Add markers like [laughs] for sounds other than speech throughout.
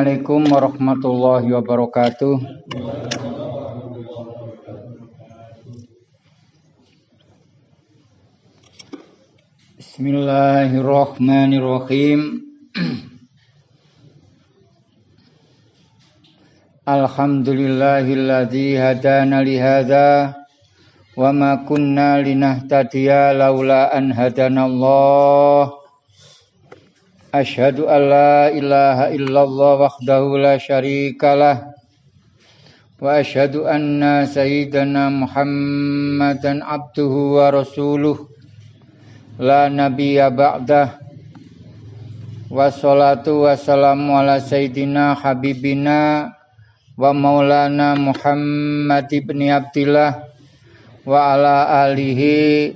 Assalamualaikum warahmatullahi wabarakatuh. Bismillahirrahmanirrahim. [clears throat] Alhamdulillahilladzi hadana li hadza wa ma kunna linahtadiya laula an hadanallah. Asyhadu an la illallah wahdahu la syarikalah wa asyhadu anna sayyidana Muhammadan abduhu wa rasuluh. La nabiyya ba'dah. Wa salatu wa ala sayyidina habibina wa maulana Muhammad ibn Abdillah wa ala alihi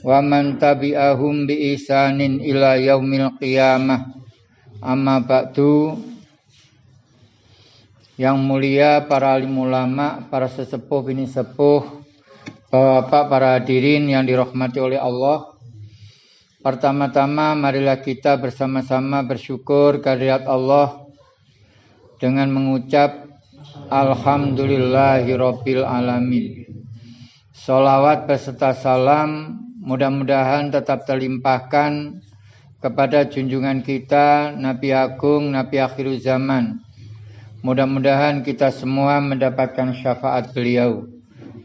wa man tabi'ahum bi isanin ila yaumil qiyamah amma ba'du yang mulia para alim ulama, para sesepuh ini sepuh, bapak para hadirin yang dirahmati oleh Allah. Pertama-tama marilah kita bersama-sama bersyukur kehadirat Allah dengan mengucap Alhamdulillahirabbil alamin. Salawat beserta salam mudah-mudahan tetap terlimpahkan kepada junjungan kita Nabi Agung, Nabi Akhir Zaman. Mudah-mudahan kita semua mendapatkan syafaat beliau.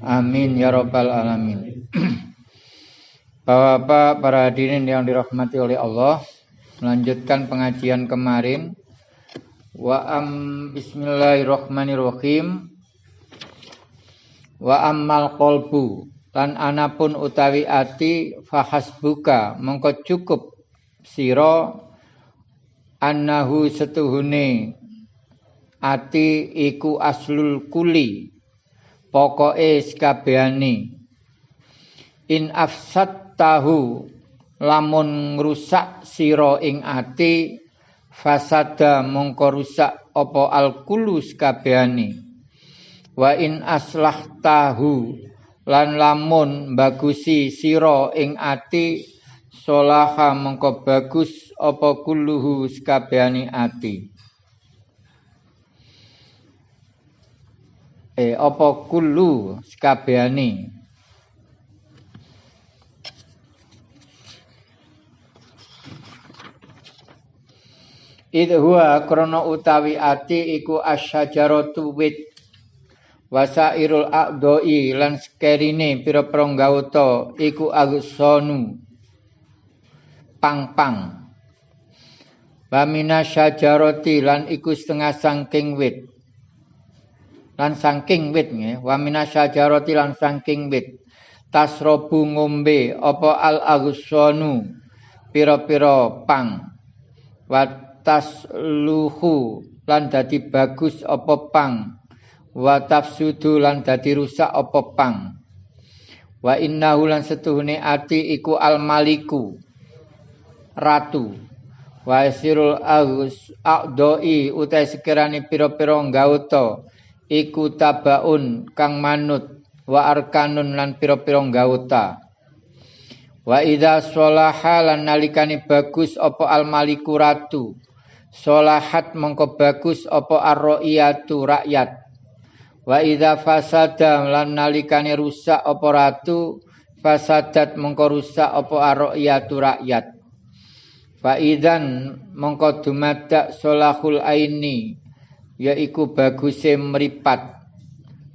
Amin ya robbal alamin. [clears throat] Bapak-bapak, para hadirin yang dirahmati oleh Allah, melanjutkan pengajian kemarin. Wa am bismillahirrahmanirrahim. Wa ammal qalbu lan anapun utawi ati fahasbuka mongko cukup sira annahu setuhune. Ati iku aslul kuli pokoke sekabehane in afsat tahu lamun ngrusak sira ing ati fasada mongko rusak apa alkulu sekabehane wa in aslah tahu lan lamun bagusi sira ing ati solaha mengko bagus apa kulluhu sakabehane ati? Eh apa kullu sakabehane Idhuwa krono utawi ati iku asyajaratu wit wasairul a'doi lan skerine pira-pira gauta iku agsonu pang-pang. Wamina syajarati lan iku setengah sangking wit. Lan sangking wit nggih wamina syajarati lan sangking wit. Tasrobu ngombe apa al agsonu pira-pira pang. Watas luhu lan dadi bagus apa pang wa tafsudu lan dadi rusak apa pang? Wa innahu lan setuhune ati iku al maliku ratu. Wa sirul agus aqdoi utai sekirane pira-pira gauta iku tabaun kang manut. Wa arkanun lan pira-pira gauta wa idza sholaha lan nalikane bagus apa al maliku ratu? Solahat mongko bagus apa arroiyatu rakyat Wa idza fasada lan nalikane rusak apa ratu fasadat mengko rusak apa ariyatu rakyat. Fa idzan mengko dumadak solahul aini yaiku baguse mripat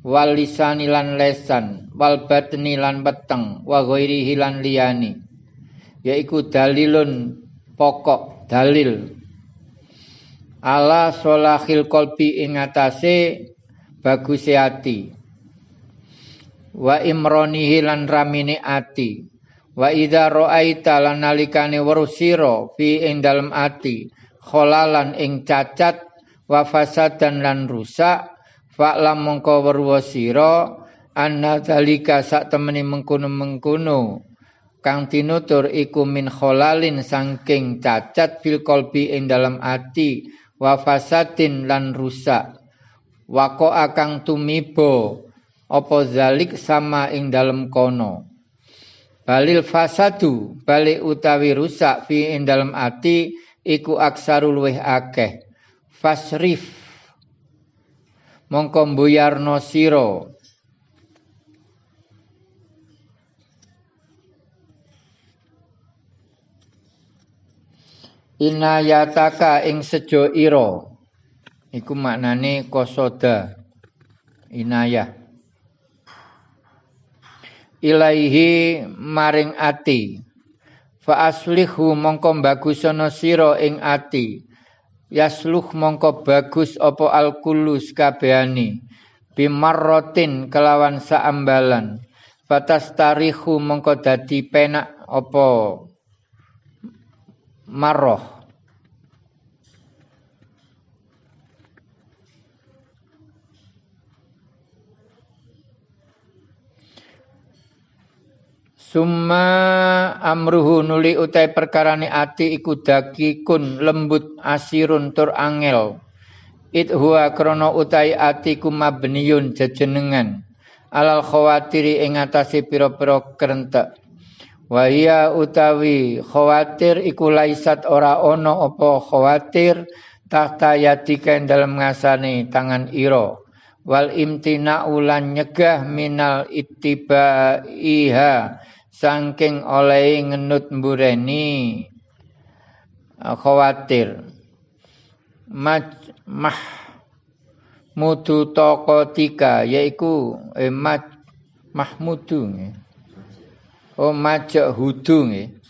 wal lisani lan lesan wal batni lan peteng wa ghairihi lan liyani yaiku dalilun pokok dalil ala solahil kolbi ing atase baguse ati wa imronihi lan ramine ati wa idza ra'aita lan nalikane weruh fi ing dalem ati kholalan ing cacat wa fasadan lan rusak. Fa'lam mongko weruh sira anna zalika sak temeni mengkono-mengkono. Kang tinutur iku min kholalin sangking cacat fil kolbi ing dalam ati wa fasadin lan rusak wako akang tumibo opo zalik sama ing dalem kono? Balil fasadu balik utawi rusak fi ing dalem ati iku aksarul luweh akeh. Fasrif. Mongko mbuyarno sira. Inayataka ing sejo ira iku maknane kosoda inayah. Ilaihi maring ati. Fa aslihu mongko bagusana sira ing ati. Yasluh mongko bagus apa alkulus kabehane bimarrotin kelawan saambalan. Batas tarihu mongko dadi penak apa marroh Summa amruhu nuli utai perkarane ati iku kun lembut asirun tur angel. It huwa krono utai ati kumabniyun jejenengan. Alal khawatiri ing atase pira-pira kerentek. Wahia utawi khawatir iku laisat ora ono apa khawatir tahta yatika dalam ngasane tangan iro wal imtina ulan nyegah minal ittiba iha saking oleh ngenut mbureni khawatir mah mah mudu tokotika yaiku eh, mahmudu nggih Oh majak hudu nggih.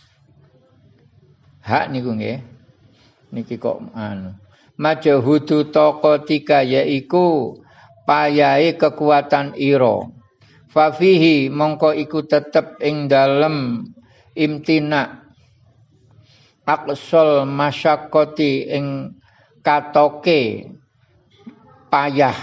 Hak niku nggih. Niki kok anu. Majak hudu tokotika yaiku payahe kekuatan ira. Fafihi mongko iku tetep ing dalem imtina. Aqsal masyakoti ing katoke payah.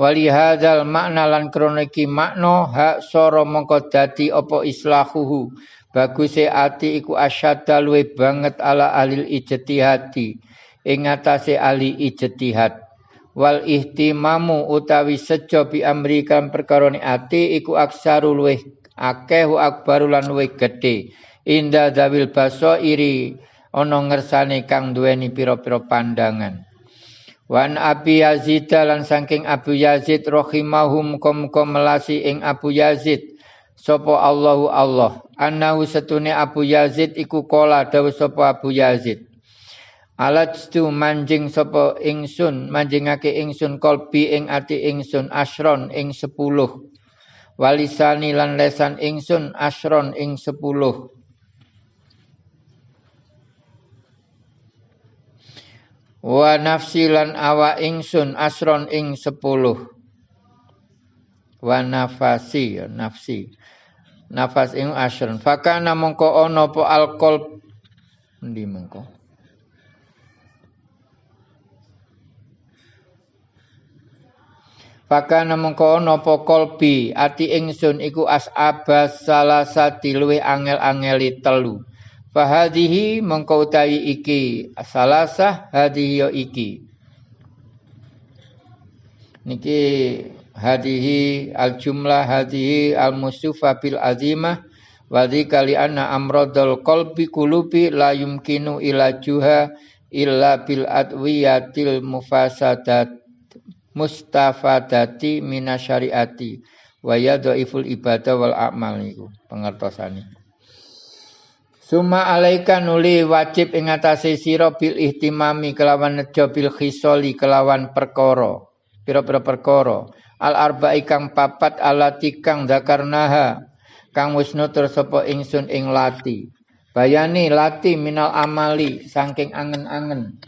Wali hadzal makna lan kroniki makna hak soro mongko dadi apa islahuhu. Baguse ati iku asyadda luwe banget ala alil ijtihadi. Ing atase ali ijtihad wal ihtimamu utawi sejo bi amri kan perkarane ati iku aksaru luwe akeh akbaru lan luwe gedhe. Inda dawil baso iri ana ngersane kang duweni pira-pira pandangan. Wan Abi Yazid lan saking Abu Yazid rahimahum kom melasi ing Abu Yazid. Sapa Allahu Allah. Annahu setune Abu Yazid iku kola dawu sapa Abu Yazid Alajtu manjing sapa ingsun manjingake ingsun kolbi ing ati ingsun asron ing sepuluh. Walisani lan lesan ingsun asron ing sepuluh. Wa nafsi lan awa ingsun asron ing sepuluh. Wa nafasi ya, nafsi. Nafas ing asron fakana mongko ono po alkol ndi mongko Fakana mongko ono po kolbi? Ati ingsun iku as'abas salasati luwe angel-angeli telu. Fahadihi mengkau utawi iki. Salasah hadihi yo iki. Niki hadihi al jumlah hadihi al musufa bil azimah. Wa kali anna amradul qalbi kulubi la yumkinu ila juha illa bil adwiyatil mufasadat mustafadati minasyariati wa yadhaiful ibadah wal a'mal niku pengertosane. Suma alaika nuli wajib ing atase sira bil ihtimami kelawan nejo bil khisoli kelawan perkara. Pira-pira perkara. Al arba'i kang papat alati kang dakarnaha kang wis nutur sapa ingsun ing lati. Bayani lati minal amali saking angen-angen.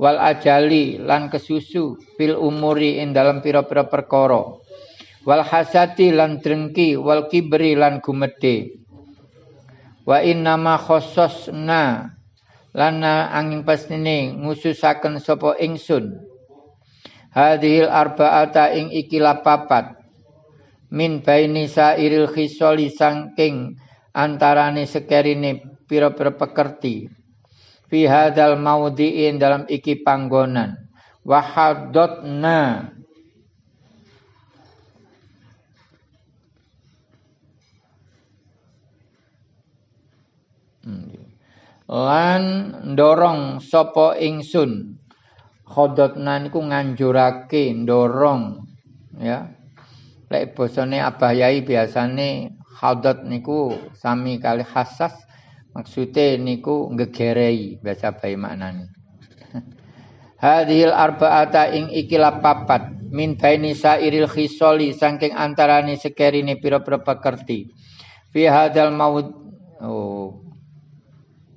Wal ajali lan kesusu fil umuri ing dalam pira-pira perkara. Wal hasati lan drengki wal kibri lan gumedhe. Wa inna ma khassasna lana angin pastine ngususaken sapa ingsun. Hadhil arba'ata ing iki papat min baini sairil khisali sangking antarane sekerine pira-pira pekerti fi hadzal maudhi'in dalam iki panggonan. Wa haddotna lan ndorong sapa ingsun. Khodotna niku nganjurake ndorong ya. Lek basane Abah Yai biasane khodot niku sami kali hasas maksude niku ngegerei biasa bae maknane [laughs] Hadhil arba'ata ing ikilah papat min baini sairil khisoli saking antarane sekerine pira-pira pekerti. Fi hadzal maud oh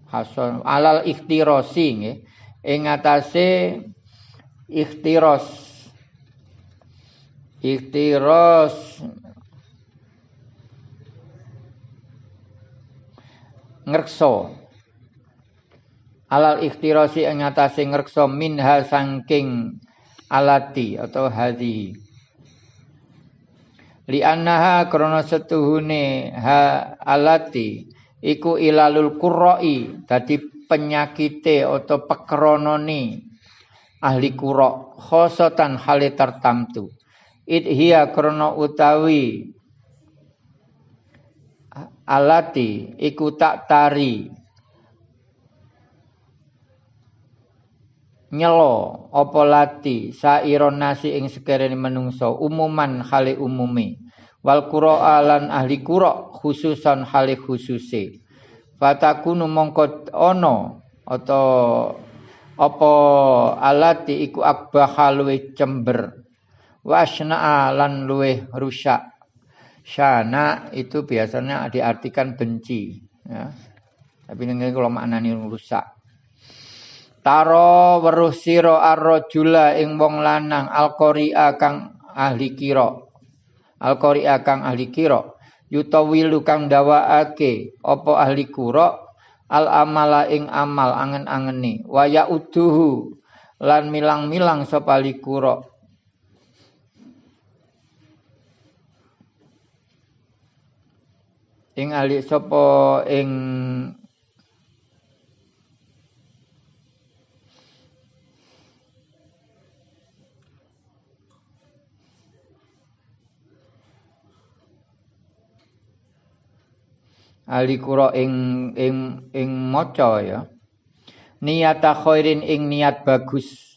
hasan alal ikhtirasi nggih ing atase ikhtiras ikhtiras ngrekso alal ikhtirasi ing atase ngrekso minha saking alati atau hadhi. Li annaha krana setuhune ha alati iku ilalul qurra'i dadi penyakite atau pekronone ahli qurra khosatan hale tertamtu idhiya krana utawi alati iku tak tari. Nyelo apa lati? Sairon nasi ing sekerene menungso umuman hale umume wal qura'a lan ahli qura khususan hale khususe. Fatakunu mongko ana atau apa alati iku akbah luwe cember. Wasna lan luwe rusak syana itu biasanya diartikan benci ya. Tapi ini kalau maknanya rusak. Taro weruh sira arrajula ing wong lanang alqari'a kang ahli kira. Al-Qari'a kang ahli kira. Yutawilu kang dawaake apa ahli kura al amala ing amal angen-angeni. Wa yauduhu lan milang-milang sapa ahli ing ahli sapa ing ahli kura ing ing ing maca ya. Niyata khairin ing niat bagus.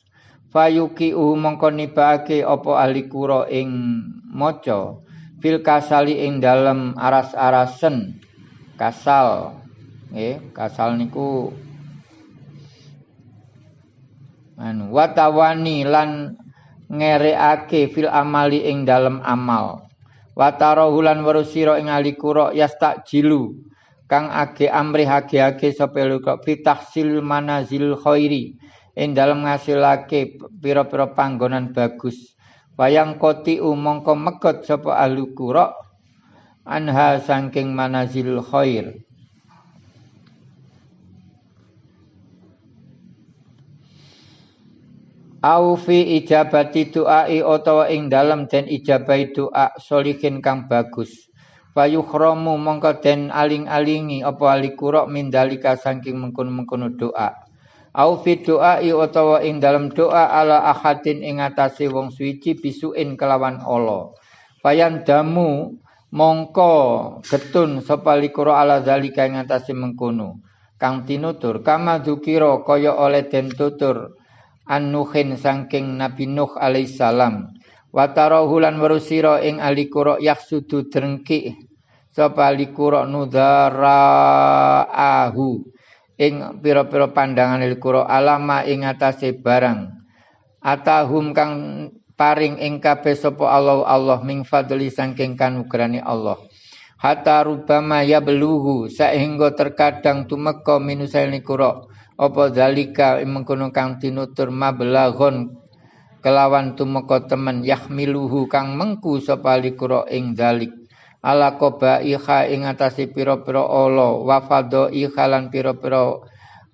Fayuki u mongko nibake apa ahli kura ing maca fil kasali ing dalem aras-arasen. Kasal. Nggih kasal niku anu watawani lan ngereake fil amali ing dalem amal. Wataro hulan warusiro ing ali kuro yastak jilu kang age amri hage age sapa luka fitahsil manazil khairi ing dalem ngasilake pira-pira panggonan bagus wayang koti umongko megot sapa ahli kuro anha saking manazil khair. Au fi ijabati du'ai utawa ing dalem den ijabahi doa solihin kang bagus. Fayukhramu mongko den aling-alingi apa alikura mindalika saking mengkono-mengkono doa au fi du'ai utawa ing dalem doa ala ahadin ing atase wong suci bisuin kelawan Allah. Fayan damu mongko getun sapa likura ala zalika ing atase mengkono. Kang tinutur kama dzukira kaya oleh den tutur An-Nuhin saking Nabi Nuh alaihissalam. Watarahu lan warusira ing ahli qura yaksudu drengki sapa ahli qura nudaraahu ing pira-pira pandangan ahli qura alama ing atase barang atahum kang paring ing kabeh sapa Allah Allah ming fadli saking kanugrani Allah. Hatta rubama ya beluhu sehingga terkadang tumeka minusail qura apa zalika mengkono kang tinutur mablaghon kelawan tumeka temen yahmiluhu kang mengku sapa likura ing zalik ala iha ing atase pira-pira ala wa fadaiha lan pira-pira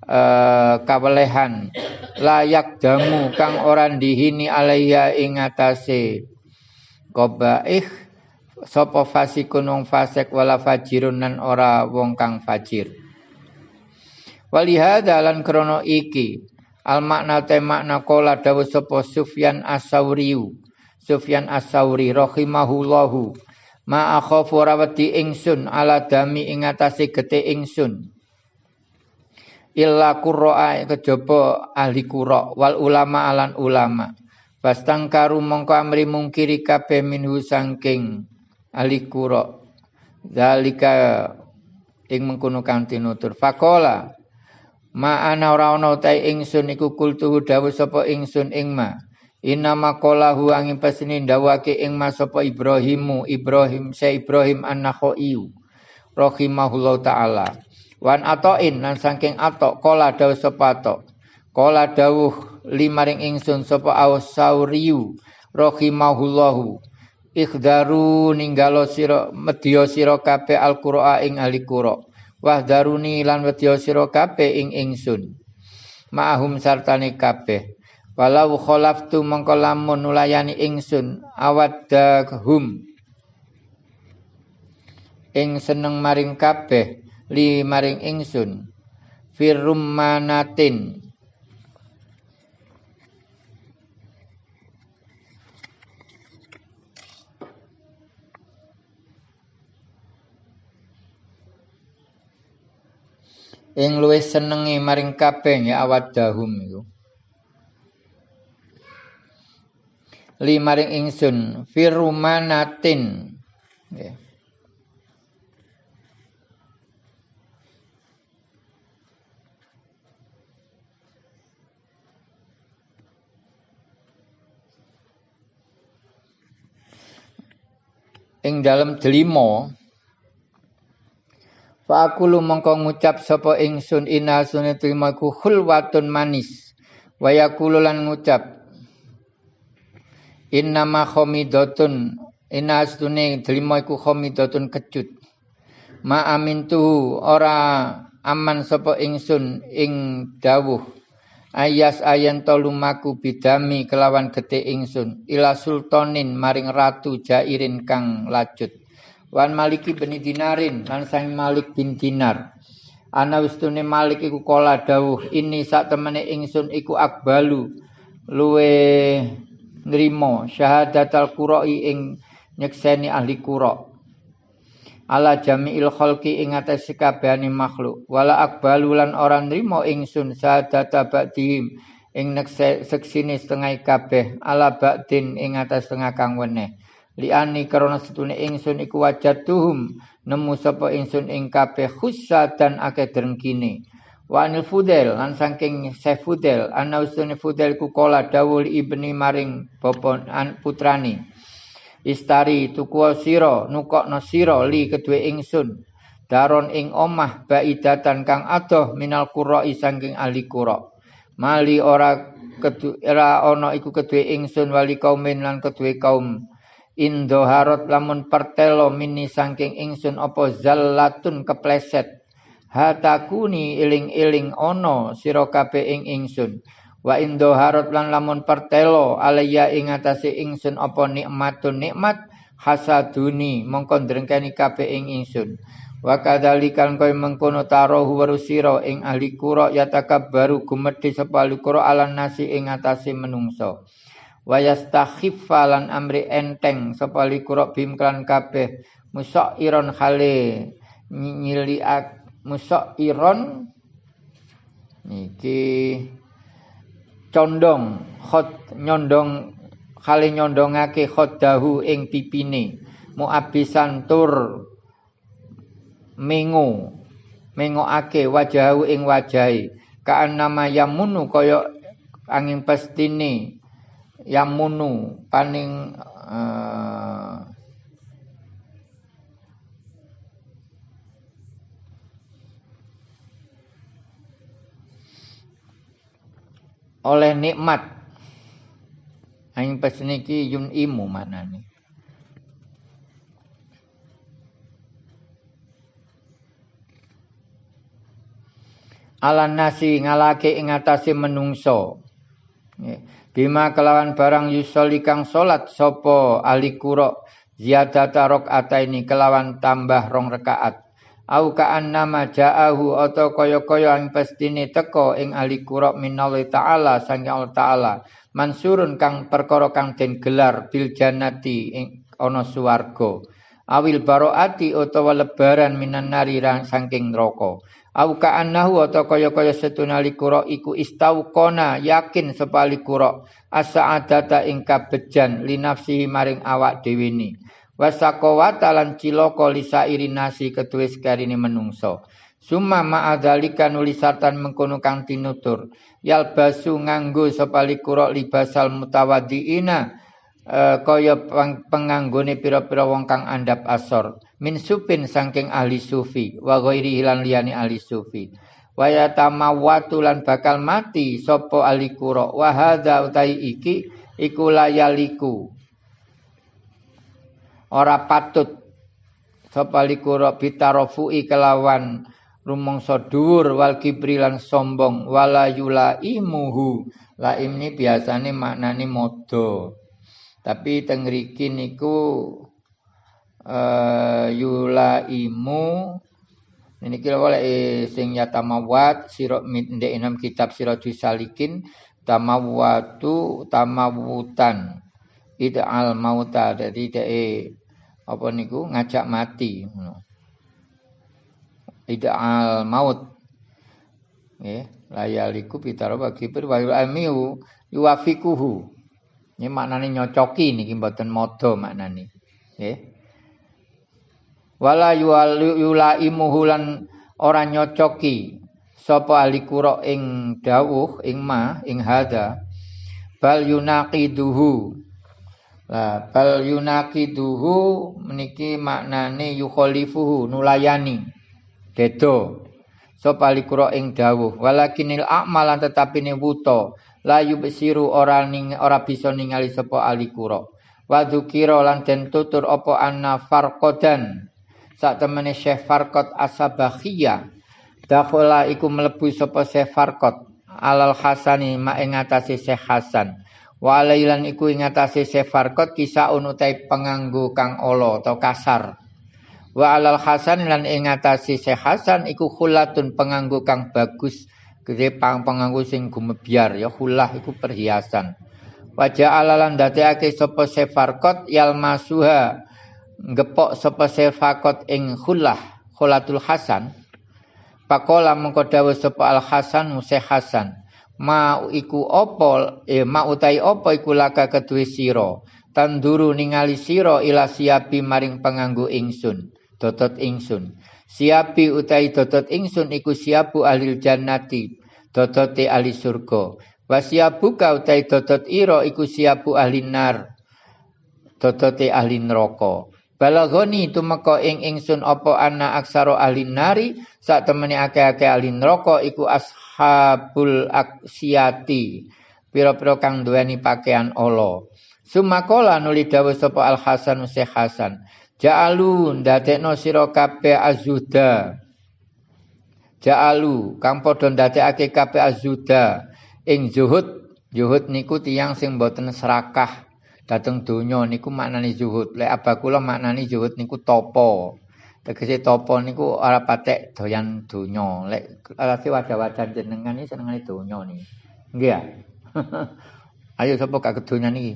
uh, kawelehan. Layak damu kang ora dihini alaiya ing atase qabaih sapa fasikun wong fasik wala fajirun nan ora wong kang fajir. Walihada lan krono iki al makna te makna kola dawu sapa Sufyan As-Sauriyu Sufyan As-Sauri ma akhafu rawati ingsun ala dami ing atase gete ingsun. Illa qurra'a kejaba ahli qurra wal ulama alan ulama. Karu mongko amri mungkiri kabeh minhu sangking ahli qurra. Zalika ing mengkono kang tinutur faqala ma ana ora ana ta ingsun iku kultuhu dawuh sapa ingsun ing ma Inna maqalahu angin pesini ndawake ing ma sapa Ibrahimu Ibrahim sa Ibrahim an-Nakhai rahimahullahu taala Wan atoin lan saking atok kola dawuh sapa atok. Kola dawuh limaring ingsun sapa Ausauriyu rahimahullahu. Ikhdaru ninggalo sira medya sira kabeh Al-Qur'a ing ahli Qur'a. Wahdaruni lan medya sira kabeh ing ingsun. Ma'ahum sartane kabeh. Walau khalaftu mongko lamun nulayani ingsun awaddahum ing seneng maring kabeh li maring ingsun. Firmanatin ing luwih senenge maring kabeh ya awadahum iku li maring ingsun firumanatin nggih ing dalem delima Fakulu mongko ngucap sapa ingsun inasune trimaku khulwatun manis. Wayakulu lan ngucap inna ma khamidatun inna sunne delima iku khamidatun kecut. Ma amintu ora aman sapa ingsun ing dawuh. Ayas ayen tolumaku bidami kelawan gete ingsun. Ila sultanin maring ratu jairin kang lacut. Wan maliki beni dinarin lan sang malik bin dinar. Ana ustune malik iku kala dawuh ini sak temene ingsun iku akbalu. Luwe nrimo syahadatal qura'i ing nyekseni ahli qura' ala jami'il khalqi ing atas kabehane makhluk. Wala akbalu lan ora nrimo ingsun sadata ba'dihim ing seksine setengah kabeh. Ala ba'din ing atas setengah kang weneh. Liani karena setune ingsun iku wajatuhum nemu sapa ingsun ing kabeh khussa dan akeh drengkine wa fudel? Lan saking sefudel ana usune fudel ku kala dawul ibni maring bapa putrani. Istari tuku sira nukokno sira li kedue ingsun. Daron ing omah baidatan kang adoh minal qura sangking ahli qura. Mali ora kedu era ana iku kedue ingsun wali kaum lan kedue kaum. Indo harot lamun pertelo mini sangking ingsun apa zallatun kepleset hatakuni iling-iling ono sira kabeh ing ingsun. Wa indo harot lan lamun pertelo alaya ing atase ingsun apa nikmatun nikmat hasaduni mongko drengkeni kabeh ing ingsun. Wa kadzalikal koy mengkono tarohu warusira ing ahli qura yatakabbaru gumedhe sapa ahli qura alan nasi ing atase menungso wa yastakhiffa lan amri enteng sapa ahli qura bim kabeh musairon khale nyiliak musairon. Niki condong khot nyondong kali nyondongake khodahu ing pipine. Muabisan tur mengo mengokake wajahu ing wajahi kaan nama yamunu kaya angin pestine yamunu paning uh, oleh nikmat. Aing pas niki yun imu mana nih. Ala nasi ngalake ing atase menungso. Bima kelawan barang yusoli kang salat sapa ahli qura ziyadata rakaat kelawan tambah rong rakaat au ka'an nama ja'ahu atau kaya-kaya ang pestine teko ing ahli qura minallahi ta'ala sangi Allah ta'ala. Mansurun kang perkara kang den gelar bil jannati ing ana swarga. Awil baroati utawa lebaran minan nari saking neraka. Au ka'annahu atau kaya-kaya setunali kura iku kona yakin sepali kura as-sa'adata ing kabejan linafsihi maring awak dhewe ni wasakowata lan cilaka lisairi nasi ketuwe sekarine menungso summa ma'adzalika nulisatan mengkono kang tinutur. Yalbasu nganggo sepali kura libasal mutawaddiina uh, kaya penganggone pira-pira wong kang andap asor. Min supin saking ahli sufi wa ghairi hilan liyani ahli sufi. Wa yatamawatu lan bakal mati sapa ahli kura wa hadza utai iki iku layaliku ora patut. Sapa ahli kura bitarofu'i kelawan rumangsa dhuwur wal kibri lan sombong. Wala yulaimuhu. Laim ini biasane maknane modo tapi teng riki niku uh, yulaimu ini kira oleh eh, sing ya tamawat sirok ndek enam kitab sirot salikin tamawatu tamawutan al mauta jadi dek apa niku? Ngajak mati al maut. Ya layaliku pitaro bagi berwayu amiu yuafikuhu ini maknanya nyocoki niki mboten modo maknane. Nggih. Wala yulaimuhu lan ora nyocoki sapa ahli kura ing dawuh ing ma ing hada bal yunaqiduhu lah bal yunaqiduhu meniki maknane yukhalifuhu nulayani. Dedo sapa ahli kura ing dawuh walakinil a'malan tetapi ne wuta layu besiru ora ning ora bisa ningali sapa ali kura. Wa dzukira lan den tutur apa anna farqadan. Sak temene Syekh Farqat Asabakhiyah dakhala iku mlebu sapa Syekh Farqat alal Hasani ma ing atase Syekh Hasan walailan iku ing atase Syekh Farqat kisah unutai penganggo kang ala atau kasar wa alal Hasan lan ing atase Syekh Hasan iku khulatun penganggo kang bagus Gede pang penganggu sing gumebyar ya hulah iku perhiasan. Wajah alalan dadekake sapa sefarkot yal masuha ngepok sapa sefakot ing hulah khulatul hasan. Pakola mengko dawuh sapa al hasan museh hasan. Ma iku opo eh ma utai opo iku laka kedue sira. Tanduru ningali sira ila siapi maring penganggu ingsun. Dotot ingsun. Siapi utai dotot ingsun iku siapu ahli jannati. Dotote ahli surga. Wasiabu ka utai dotot iro iku siapu ahli nar. Dotote ahli neraka. Balagoni tumeka ing ingsun apa ana aksara ahli nari sak temene akeh-akeh ahli neraka iku ashabul aksiati. Pira-pira kang duweni pakaian Allah. Sumakola nuli dawuh sapa Al Hasan Syekh Hasan. Ja'alu ndadekno sira kabeh azuda. Ja'alu kang padha ndadekake kabeh azuda ing zuhud. Zuhud niku tiyang sing boten serakah dateng donya niku maknane zuhud. Lek abakula maknane zuhud niku topo. Tegese topo niku ora patek doyan donya. Lek alase wajah-wajah jenengan iki senengane donya niki. Nggih ya. [laughs] Ayo sapa gak kedonyan iki?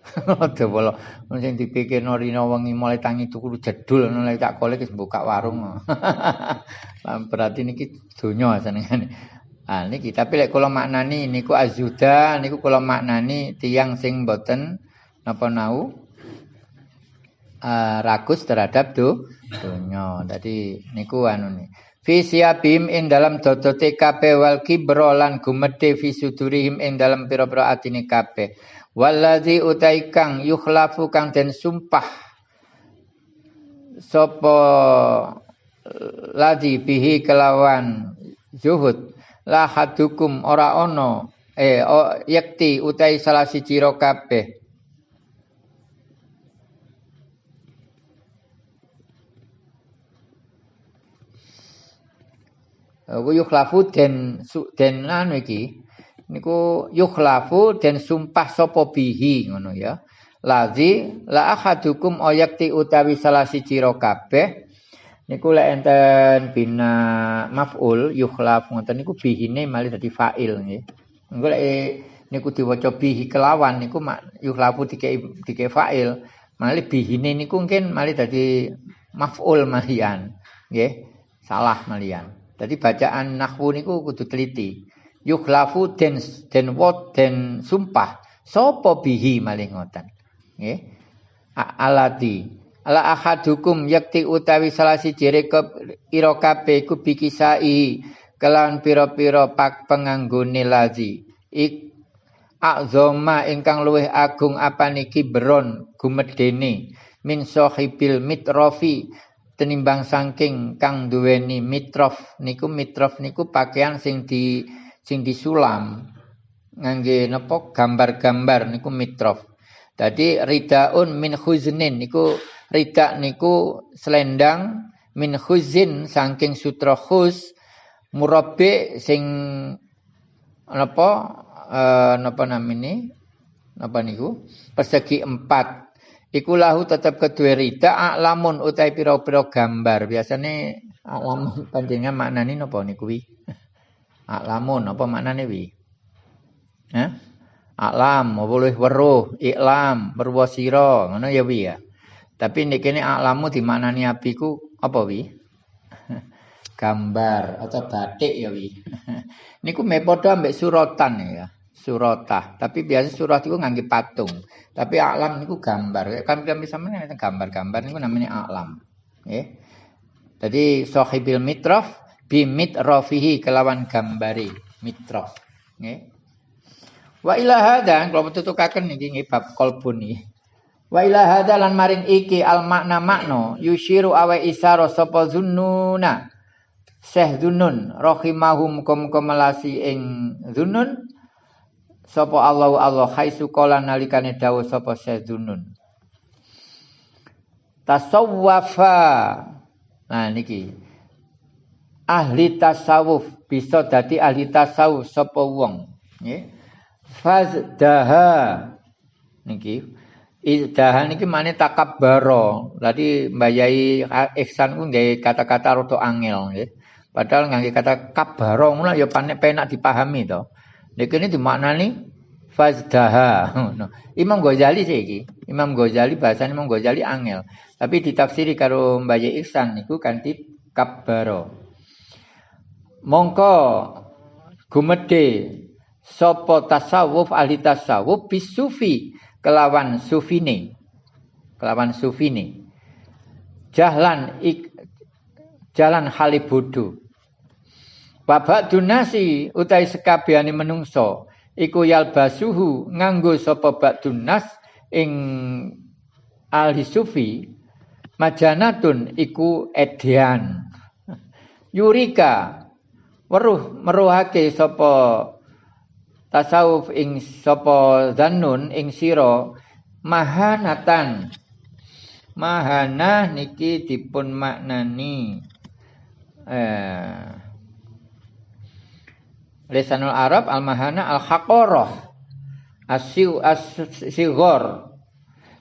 [laughs] Ade wala sing dipikirno rina wengi mulai tangi tuku jedul ngono lek tak kole wis buka warung. [laughs] Lah berarti niki donya senengane. Ah niki tapi lek kula maknani niku azuda niku kula maknani tiang sing boten napa nau uh, rakus terhadap do donya. Dadi niku anu nih. Fi siabim ing dalam dodote kabeh wal kibro lan gumedhe fi sudurihim ing dalam pira-pira atine kabeh. Waladzi utai kang yukhlafu kang den sumpah sapa ladzi bihi kelawan zuhud la hadukum ora ono eh o, yakti utai salah siji ro kabeh yukhlafu den den anu iki niku yukhlafu dan sumpah sapa bihi ngono ya. Lazi la ahadukum ayakti utawi salah siji ro kabeh niku lek enten bina maf'ul yukhlaf ngoten niku bihine malih dadi fa'il nggih. Engko lek niku diwaca bihi kelawan niku mak yukhlafu dikei dikei fa'il. Malih bihine niku mungkin malih dadi maf'ul malian. Nggih. Salah malian. Jadi bacaan nahwu niku kudu teliti. Yukhlafu den den wot den sumpah. Sopo bihi malih ngoten. Nggih. Alati La ahadukum yakti utawi salah siji rekop ira kabeh iku bikisai kelawan pira-pira pak penganggone lazi. Ik azoma ingkang luwih agung apa niki beron gumedene min sahibil mitrofi tenimbang saking kang duweni mitrof niku mitrof niku pakaian sing di sing disulam. Ngangge napa? Gambar-gambar niku mitrof. Dadi ridaun min khuznin niku Rida niku selendang min khuzin saking sutra khuz murabi sing napa? Uh, napa namine? Napa niku? Persegi empat iku lahu tetep kedua rida alamun utai pira-pira gambar biasane alamun panjenengan maknane napa niku wi [laughs] alamun apa maknane wi Hah? Alam, boleh weruh, iklam, berwasira, ngono ya wi ya. Tapi ini kini alamu di mana nih apiku apa wi? [laughs] Gambar atau batik ya wi. [laughs] Niku mepodo ambek surotan ya, surotah. Tapi biasa surat itu ngangge patung. Tapi alam niku gambar. Kan sama nih gambar-gambar niku namanya alam. Ya. Jadi sohibil mitrof bimit rofihi kelawan gambari mitrof. Ya. Wa ilaha dan kalau betul tukakan nih bab nih. Wa ila hadalan maring iki al makna makno yushiru awe isaro sapa zunnuna Syekh Dunun rahimahum kum kemelasi ing Dunun sapa Allah Allah khaisu kala nalikane dawuh sapa Syekh Dunun Tasawwafa. Nah niki. Ahli tasawuf bisa dadi ahli tasawuf sapa wong. Nggih. Fazdaha. Niki. Idahan iki mane takabbaro. Tadi mbayai ihsan ku nggawe kata-kata rada angel. Padahal ngangge kata kabaro ngono ya panek penak dipahami to. Nek ini dimaknani fazdaha. Imam Ghazali sih iki. Imam Ghazali bahasane Imam Ghazali angel. Tapi ditafsiri karo mbayai ihsan niku kanthi kabaro. Mongko gumedhe sapa tasawuf ahli tasawuf bisufi kelawan sufine kelawan sufine jahlan ik, jalan halibudu babak dunasi utai sekabiani menungso iku yalbasuhu nganggo sapa bakdunas ing ahli sufi. Majanatun iku edian yurika weruh meruhake sapa tasawuf ing sapa zannun ing sira mahanatan. Mahana niki dipun maknani eh Lisanul Arab al mahana al haqarah asyu asigor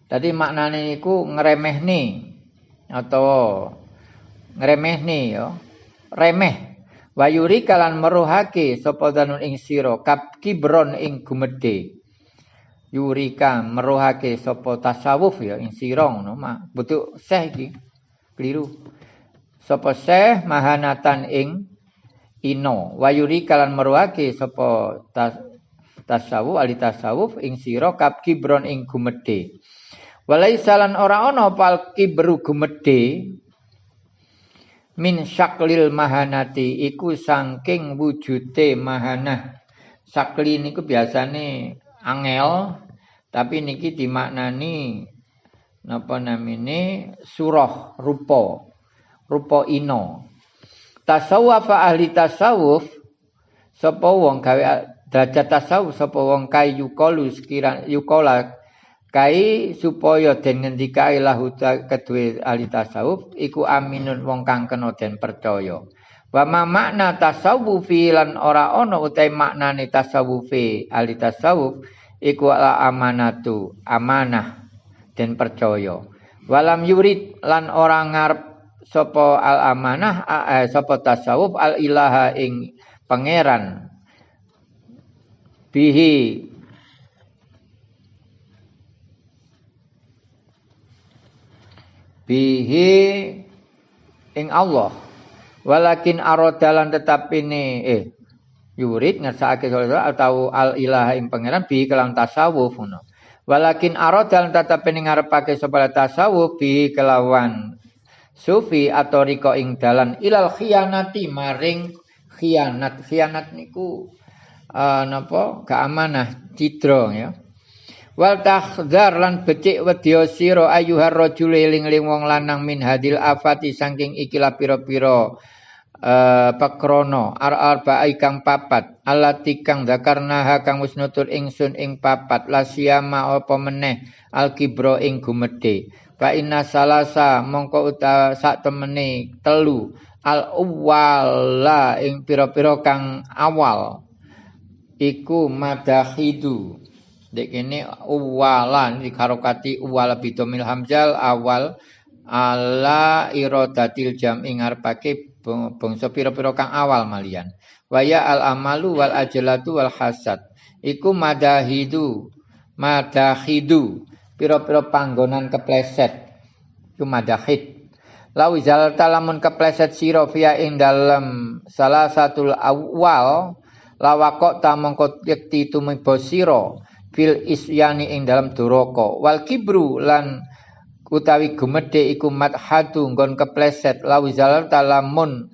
tadi maknane niku ngremehne atau ngremehne ya remeh Wayuri kalan meruhake sapa danun ing sira kap kibron ing gumedhe. Yurika meruhake sapa tasawuf ya ing sira ngono mah. Betul seh iki. Keliru. Sapa seh mahanatan ing ino. Wayuri kalan meruhake sapa tas, tasawuf ali tasawuf ing sira kap kibron ing gumedhe. Walai salan ora ana pal kibru gumedhe min syaklil mahanati iku saking wujute mahanah. Sakli niku biasane angel tapi niki dimaknani napa namine surah rupa. Rupa ino. Tasawuf ahli tasawuf sapa wong gawe derajat tasawuf sapa wong kayu kalu sekira yukola kai supaya den ngendikae lahu kedue ahli tasawuf iku aminun wong kang kena den percaya. Wa makna tasawufi lan ora ana utahe maknane tasawufi ahli tasawuf iku ala amanatu amanah den percaya. Walam yurid lan ora ngarep sapa al amanah eh, sapa tasawuf al ilaha ing pangeran. Bihi. Bihi ing Allah. Walakin arodalan tetap ini eh yurid ngersakake atau al ilaha ing pangeran bi kelang tasawuf ngono. Walakin arodalan tetap ini ngarepake sapa tasawuf bi kelawan sufi atau riko ing dalan ilal khianati maring khianat. Khianat niku uh, napa? Keamanah citra ya. Wal tahdhar lan becik wedya sira ayuhar rajul eling-eling wong lanang min hadil afati saking ikilah pira-pira uh, pakrono ar arba kang papat. Alati kang zakarna kang wis ingsun ing papat. Lasiyama apa meneh? Al kibro ing gumedhe fa inna salasa mongko uta sak temene telu. Al awwala ing pira-pira kang awal. Iku madahidu Dek ini uwalan di karokati uwala bidomil hamzal awal ala irodatil jam ingar pakai bangsa piro-piro kang awal malian. Waya al amalu wal ajalatu wal hasad. Iku madahidu. Madahidu piro-piro panggonan kepleset. Madahid. Lawi zal talamun kepleset siro via ing dalam salah satu awal lawakok tamongkot yakti tumibo siro fil isyani ing dalam duraka wal kibru lan utawi gumedhe iku madhatu nggon kepleset lawizal talamun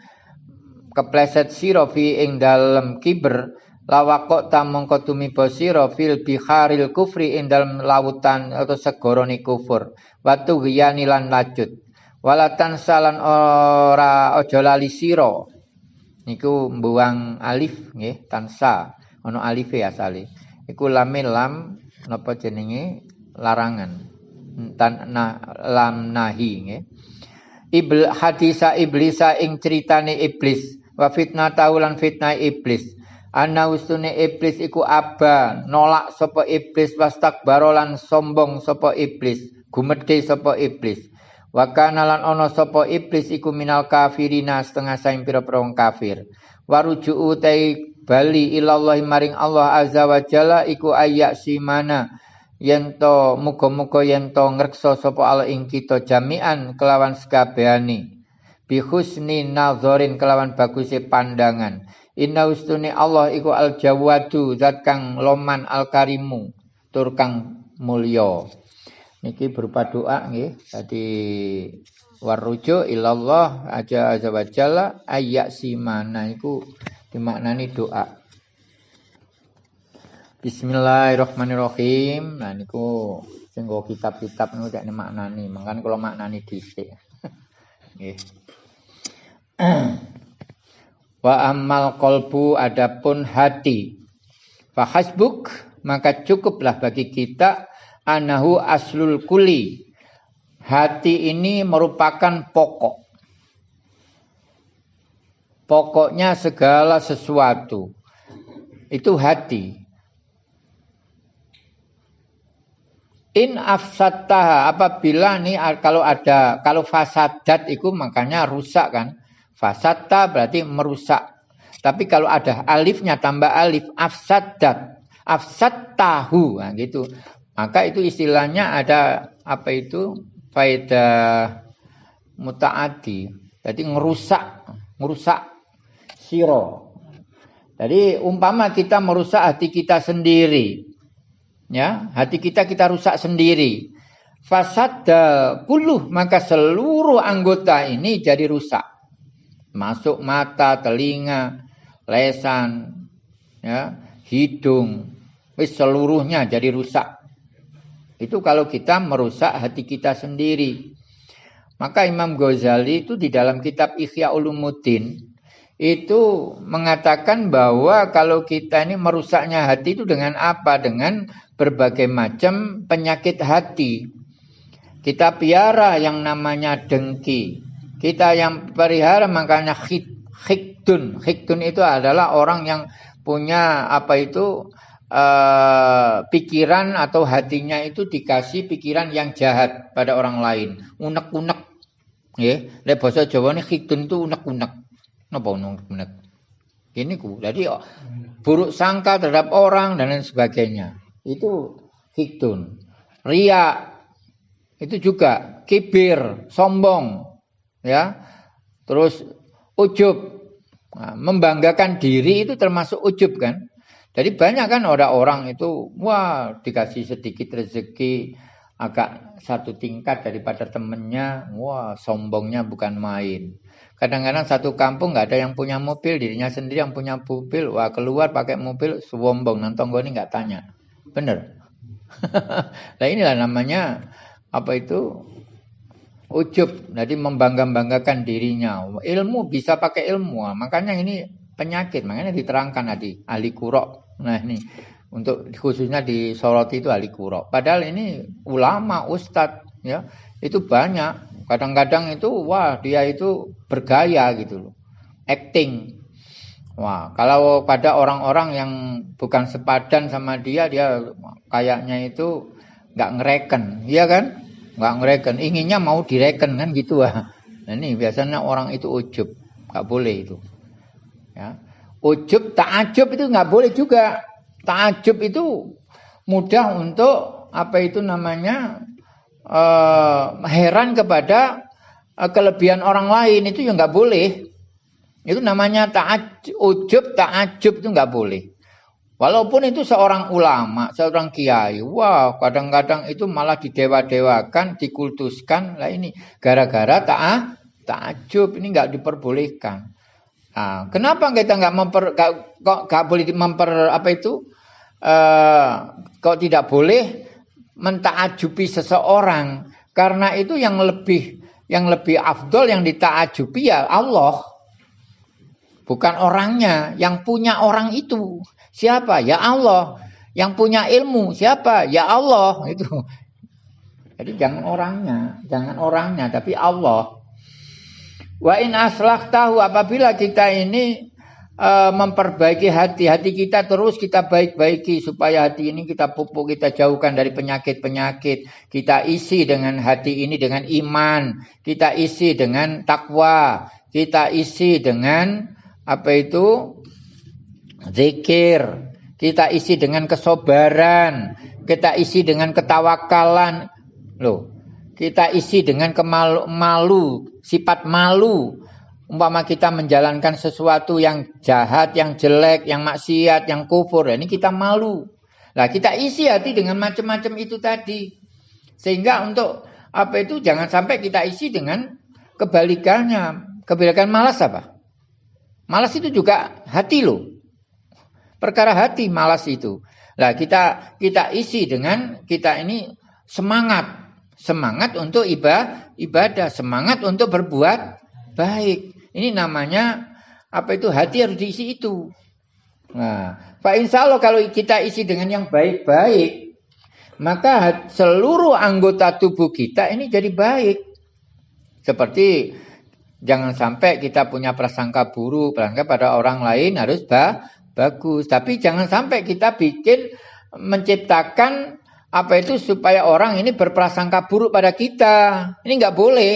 kepleset sira fi ing dalam kiber lawakok tamangka tumiba fil biharil kufri ing dalam lautan atau segorone kufur. Watu giyani lan lacut walatan salan ora aja lali sira. Niku mbuang alif nggih tansa. Ana alife asale. Iku lame lam napa jenenge? Larangan. Tan na, lam nahi nggih. Ibl hadisa iblisa ing critane iblis. Wa fitnah taulan fitnah iblis ana ustune iblis iku aba nolak sapa iblis wastakbaro lan sombong sapa iblis. Gumedhe sapa iblis. Wa kana lan ana sapa iblis iku minal kafirina setengah saing pira-pira kafir. Waruju'u tai bali ilallah maring Allah azza wa jalla iku ayak simana. Yento muga-muga yento ngrekso sapa Allah ing kita jami'an kelawan sekabehane bi husni nazarin kelawan baguse pandangan inna ustune Allah iku al jawadu zat kang loman al karimu tur kang mulya niki berupa doa nggih dadi warujuk ilallah aja azza wa jalla ayak simana iku dimaknani doa. Bismillahirrahmanirrahim. Nah niku sing kitab-kitab niku nek maknani, mangkan kalau maknani dhisik. [laughs] Nggih. [clears throat] Wa amal kolbu adapun hati. Fa hasbuk maka cukuplah bagi kita anahu aslul kuli. Hati ini merupakan pokok pokoknya segala sesuatu itu hati. In afsatah apabila nih kalau ada kalau fasadat itu makanya rusak kan. Fasatta berarti merusak. Tapi kalau ada alifnya tambah alif afsadat, afsattahu nah gitu. Maka itu istilahnya ada apa itu faedah mutaati. Jadi ngerusak, ngerusak siro. Jadi umpama kita merusak hati kita sendiri. Ya, hati kita kita rusak sendiri. Fasada puluh maka seluruh anggota ini jadi rusak. Masuk mata, telinga, lesan, ya, hidung, seluruhnya jadi rusak. Itu kalau kita merusak hati kita sendiri. Maka Imam Ghazali itu di dalam kitab Ihya Ulumuddin itu mengatakan bahwa kalau kita ini merusaknya hati itu dengan apa? Dengan berbagai macam penyakit hati. Kita piara yang namanya dengki. Kita yang pelihara makanya khidun. Khidun itu adalah orang yang punya apa itu uh, pikiran atau hatinya itu dikasih pikiran yang jahat pada orang lain. Unek-unek. Ya, yeah. bahasa Jawa ini khidun itu unek-unek Napa menek? Ini ku. Jadi buruk sangka terhadap orang dan lain sebagainya. Itu hikdun. Ria. itu juga kibir, sombong, ya. Terus ujub, nah, membanggakan diri itu termasuk ujub kan. Jadi banyak kan orang-orang itu wah dikasih sedikit rezeki agak satu tingkat daripada temennya, wah sombongnya bukan main. Kadang-kadang satu kampung nggak ada yang punya mobil, dirinya sendiri yang punya mobil, wah keluar pakai mobil sombong, nonton gue ini nggak tanya, bener. [laughs] nah inilah namanya apa itu ujub, jadi membangga-banggakan dirinya. Ilmu bisa pakai ilmu, makanya ini penyakit, makanya diterangkan tadi ahli kurok Nah ini untuk khususnya di Soroti itu ahli kuro. Padahal ini ulama, ustadz ya itu banyak. Kadang-kadang itu wah dia itu bergaya gitu loh, acting. Wah kalau pada orang-orang yang bukan sepadan sama dia dia kayaknya itu nggak ngereken, iya kan? Nggak ngereken, inginnya mau direken kan gitu ah. Nah, ini biasanya orang itu ujub, nggak boleh itu. Ya. Ujub, takjub itu nggak boleh juga. Takjub itu mudah untuk apa itu namanya uh, heran kepada uh, kelebihan orang lain itu yang nggak boleh. Itu namanya ta'ajub, ujub, takjub itu nggak boleh. Walaupun itu seorang ulama, seorang kiai, wah kadang-kadang itu malah didewa-dewakan, dikultuskan. Lah ini gara-gara ta'ah, takjub ini nggak diperbolehkan. Nah, kenapa kita nggak memper gak, kok nggak boleh memper apa itu? Uh, kok tidak boleh mentaajubi seseorang? Karena itu yang lebih yang lebih afdol yang ditaajubi ya Allah. Bukan orangnya, yang punya orang itu. Siapa? Ya Allah. Yang punya ilmu siapa? Ya Allah [laughs] itu. Jadi jangan orangnya, jangan orangnya tapi Allah. Wa in aslah tahu apabila kita ini uh, memperbaiki hati, hati kita terus kita baik-baiki supaya hati ini kita pupuk, kita jauhkan dari penyakit-penyakit. Kita isi dengan hati ini dengan iman, kita isi dengan takwa, kita isi dengan apa itu? Zikir, kita isi dengan kesobaran, kita isi dengan ketawakalan. Loh, kita isi dengan kemalu malu, sifat malu. Umpama kita menjalankan sesuatu yang jahat, yang jelek, yang maksiat, yang kufur, ini kita malu. Nah, kita isi hati dengan macam-macam itu tadi. Sehingga untuk apa itu jangan sampai kita isi dengan kebalikannya. Kebalikan malas apa? Malas itu juga hati loh. Perkara hati malas itu. Nah, kita kita isi dengan kita ini semangat Semangat untuk ibadah, ibadah, semangat untuk berbuat baik. Ini namanya apa itu hati harus diisi itu. Nah, Pak Insya Allah kalau kita isi dengan yang baik-baik, maka seluruh anggota tubuh kita ini jadi baik. Seperti jangan sampai kita punya prasangka buruk, prasangka pada orang lain harus bagus. Tapi jangan sampai kita bikin menciptakan apa itu supaya orang ini berprasangka buruk pada kita. Ini nggak boleh.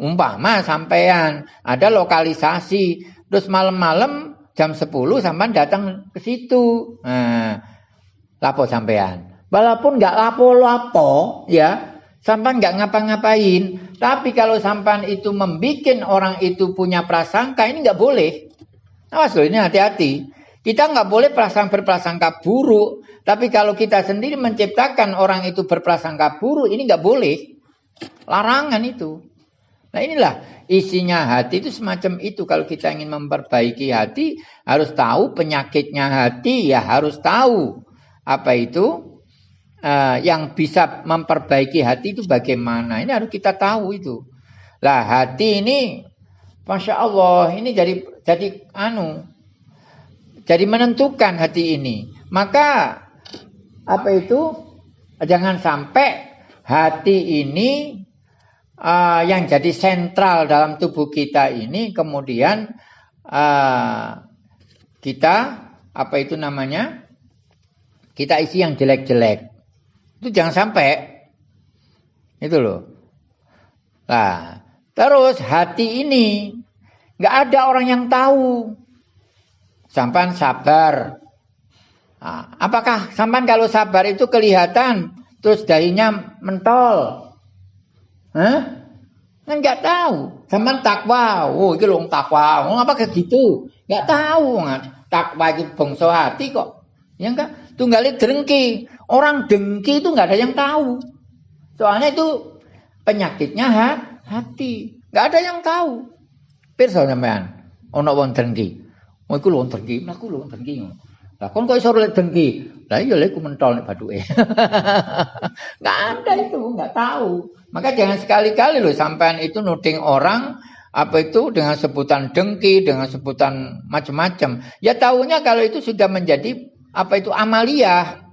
Umpama sampean ada lokalisasi, terus malam-malam jam 10 sampean datang ke situ. Nah, lapo sampean. Walaupun nggak lapo-lapo, ya, sampean nggak ngapa-ngapain. Tapi kalau sampean itu membuat orang itu punya prasangka, ini nggak boleh. Awas loh, ini hati-hati. Kita nggak boleh prasang berprasangka buruk. Tapi kalau kita sendiri menciptakan orang itu berprasangka buruk, ini nggak boleh. Larangan itu. Nah inilah isinya hati itu semacam itu. Kalau kita ingin memperbaiki hati, harus tahu penyakitnya hati, ya harus tahu apa itu uh, yang bisa memperbaiki hati itu bagaimana. Ini harus kita tahu itu. Lah hati ini, masya Allah, ini jadi jadi anu, jadi menentukan hati ini. Maka apa itu? Jangan sampai hati ini uh, yang jadi sentral dalam tubuh kita ini kemudian uh, kita apa itu namanya? Kita isi yang jelek-jelek. Itu jangan sampai. Itu loh. Nah, terus hati ini nggak ada orang yang tahu. Sampai sabar, Nah, apakah sampan kalau sabar itu kelihatan terus dahinya mentol? Hah? Kan nggak tahu. Sama takwa. Oh, itu long takwa. Oh, apa kayak gitu? Nggak tahu. Takwa itu bangsa hati kok. Ya enggak? Tunggalnya dengki. Orang dengki itu nggak ada yang tahu. Soalnya itu penyakitnya ha? hati. Nggak ada yang tahu. Pirsa sampean. Ono wong dengki. Oh, iku lho dengki. Aku lho dengki. Lah kon kok iso lek dengki? Lah iya lek mentol nek baduke. [laughs] Enggak ada itu, enggak tahu. Maka jangan sekali-kali loh sampean itu nuding orang apa itu dengan sebutan dengki, dengan sebutan macam-macam. Ya tahunya kalau itu sudah menjadi apa itu amalia.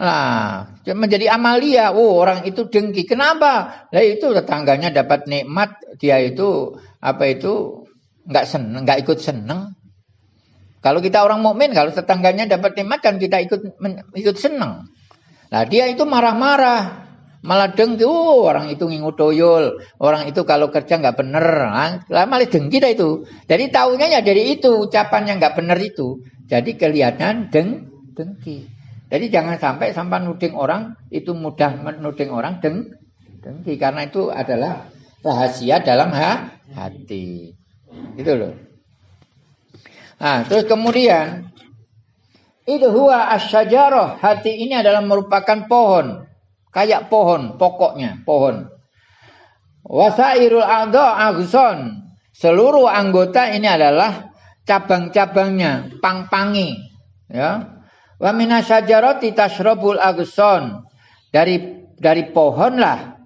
Nah, menjadi amalia. Oh, orang itu dengki. Kenapa? Lah itu tetangganya dapat nikmat, dia itu apa itu nggak seneng, nggak ikut seneng. Kalau kita orang mukmin, kalau tetangganya dapat nikmat kan kita ikut ikut seneng. Nah, dia itu marah-marah. Malah dengki, oh, orang itu ngingut toyol, orang itu kalau kerja nggak bener, lah malah dengki dah itu. Jadi tahunya ya dari itu ucapan yang nggak bener itu. Jadi kelihatan deng dengki. Jadi jangan sampai sampai nuding orang itu mudah menuding orang deng dengki karena itu adalah rahasia dalam ha, hati. Itu loh. Nah, terus kemudian itu huwa asyajarah. Hati ini adalah merupakan pohon. Kayak pohon, pokoknya pohon. Wasairul adha agson. Seluruh anggota ini adalah cabang-cabangnya, pang-pangi. Ya. Wa minasyajarati tashrabul agson. Dari dari pohon lah.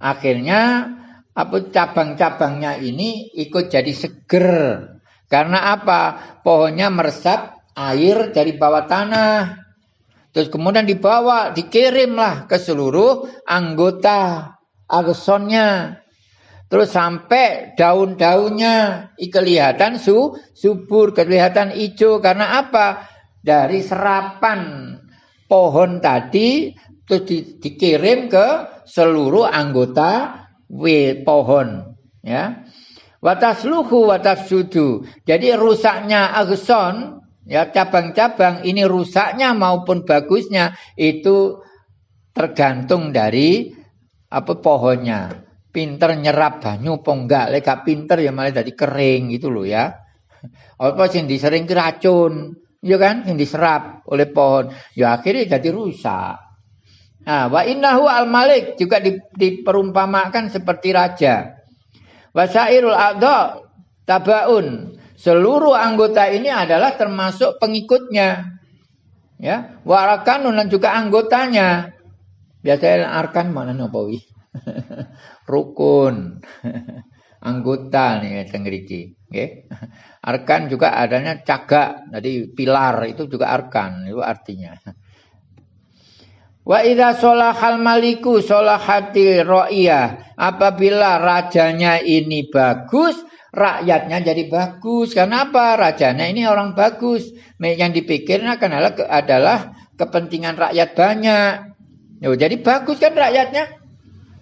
Akhirnya apa cabang-cabangnya ini ikut jadi seger. Karena apa? Pohonnya meresap air dari bawah tanah. Terus kemudian dibawa, dikirimlah ke seluruh anggota agsonnya. Terus sampai daun-daunnya kelihatan su, subur, kelihatan hijau. Karena apa? Dari serapan pohon tadi terus di, dikirim ke seluruh anggota w pohon. Ya. Watasluhu watasjudu. Jadi rusaknya agson Ya cabang-cabang ini rusaknya maupun bagusnya itu tergantung dari apa pohonnya. Pinter nyerap banyu apa enggak? Pinter ya malah jadi kering gitu loh ya. Apa sing disering racun, ya kan? Yang diserap oleh pohon, ya akhirnya jadi rusak. Nah, wa innahu al malik juga diperumpamakan seperti raja. Wasairul adha tabaun Seluruh anggota ini adalah termasuk pengikutnya. Ya, warakan dan juga anggotanya. Biasanya arkan mana nopowi? [laughs] Rukun. [laughs] Anggota nih tengriki. Okay? Arkan juga adanya cagak. Jadi pilar itu juga arkan. Itu artinya. Wa idza solahal maliku solahati ro'iyah. Apabila rajanya ini bagus, rakyatnya jadi bagus. Kenapa? Rajanya ini orang bagus. Yang dipikirnya adalah, kepentingan rakyat banyak. Yo, jadi bagus kan rakyatnya.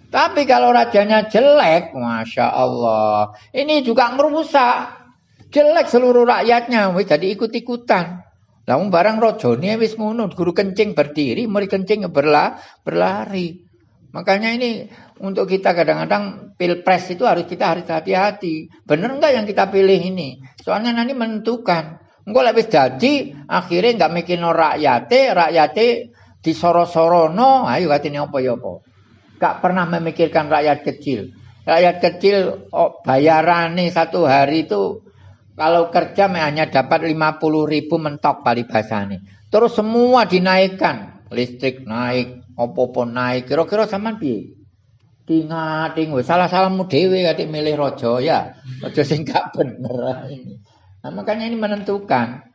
Tapi kalau rajanya jelek, masya Allah, ini juga merusak. Jelek seluruh rakyatnya, jadi ikut-ikutan. Lalu barang rojone wis ngono, guru kencing berdiri, murid kencing berla, berlari. Makanya ini untuk kita kadang-kadang pilpres itu harus kita harus hati-hati. Benar enggak yang kita pilih ini? Soalnya nanti menentukan. Enggak lebih jadi akhirnya enggak mikir no rakyate, rakyate disoro-sorono, ayo katanya apa ya apa. Enggak pernah memikirkan rakyat kecil. Rakyat kecil oh, bayaran nih satu hari itu kalau kerja hanya dapat 50 ribu mentok pali nih. Terus semua dinaikkan. Listrik naik, opo-opo naik. Kira-kira sama piye? Tingating wis salah-salahmu dhewe katik milih raja ya. Raja sing bener ini. Nah, makanya ini menentukan.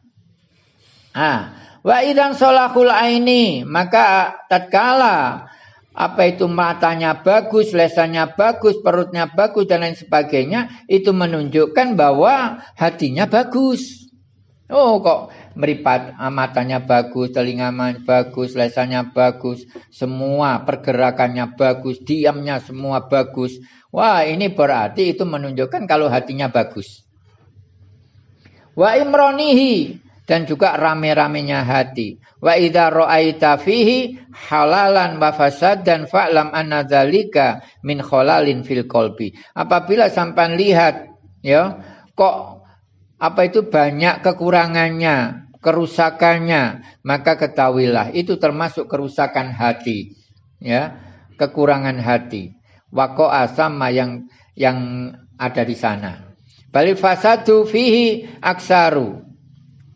Ah, wa idan solahul aini, maka tatkala apa itu matanya bagus, lesannya bagus, perutnya bagus dan lain sebagainya, itu menunjukkan bahwa hatinya bagus. Oh, kok meripat ah, matanya bagus, telinga bagus, lesannya bagus, semua pergerakannya bagus, diamnya semua bagus. Wah, ini berarti itu menunjukkan kalau hatinya bagus. Wa imronihi dan juga rame-ramenya hati. Wa idza ra'aita fihi halalan wa fasad dan fa'lam anna dzalika min khalalin fil qalbi. Apabila sampan lihat ya, kok apa itu banyak kekurangannya, kerusakannya, maka ketahuilah itu termasuk kerusakan hati. Ya, kekurangan hati. Waqa'a sama yang yang ada di sana. Balik fasadu fihi aksaru.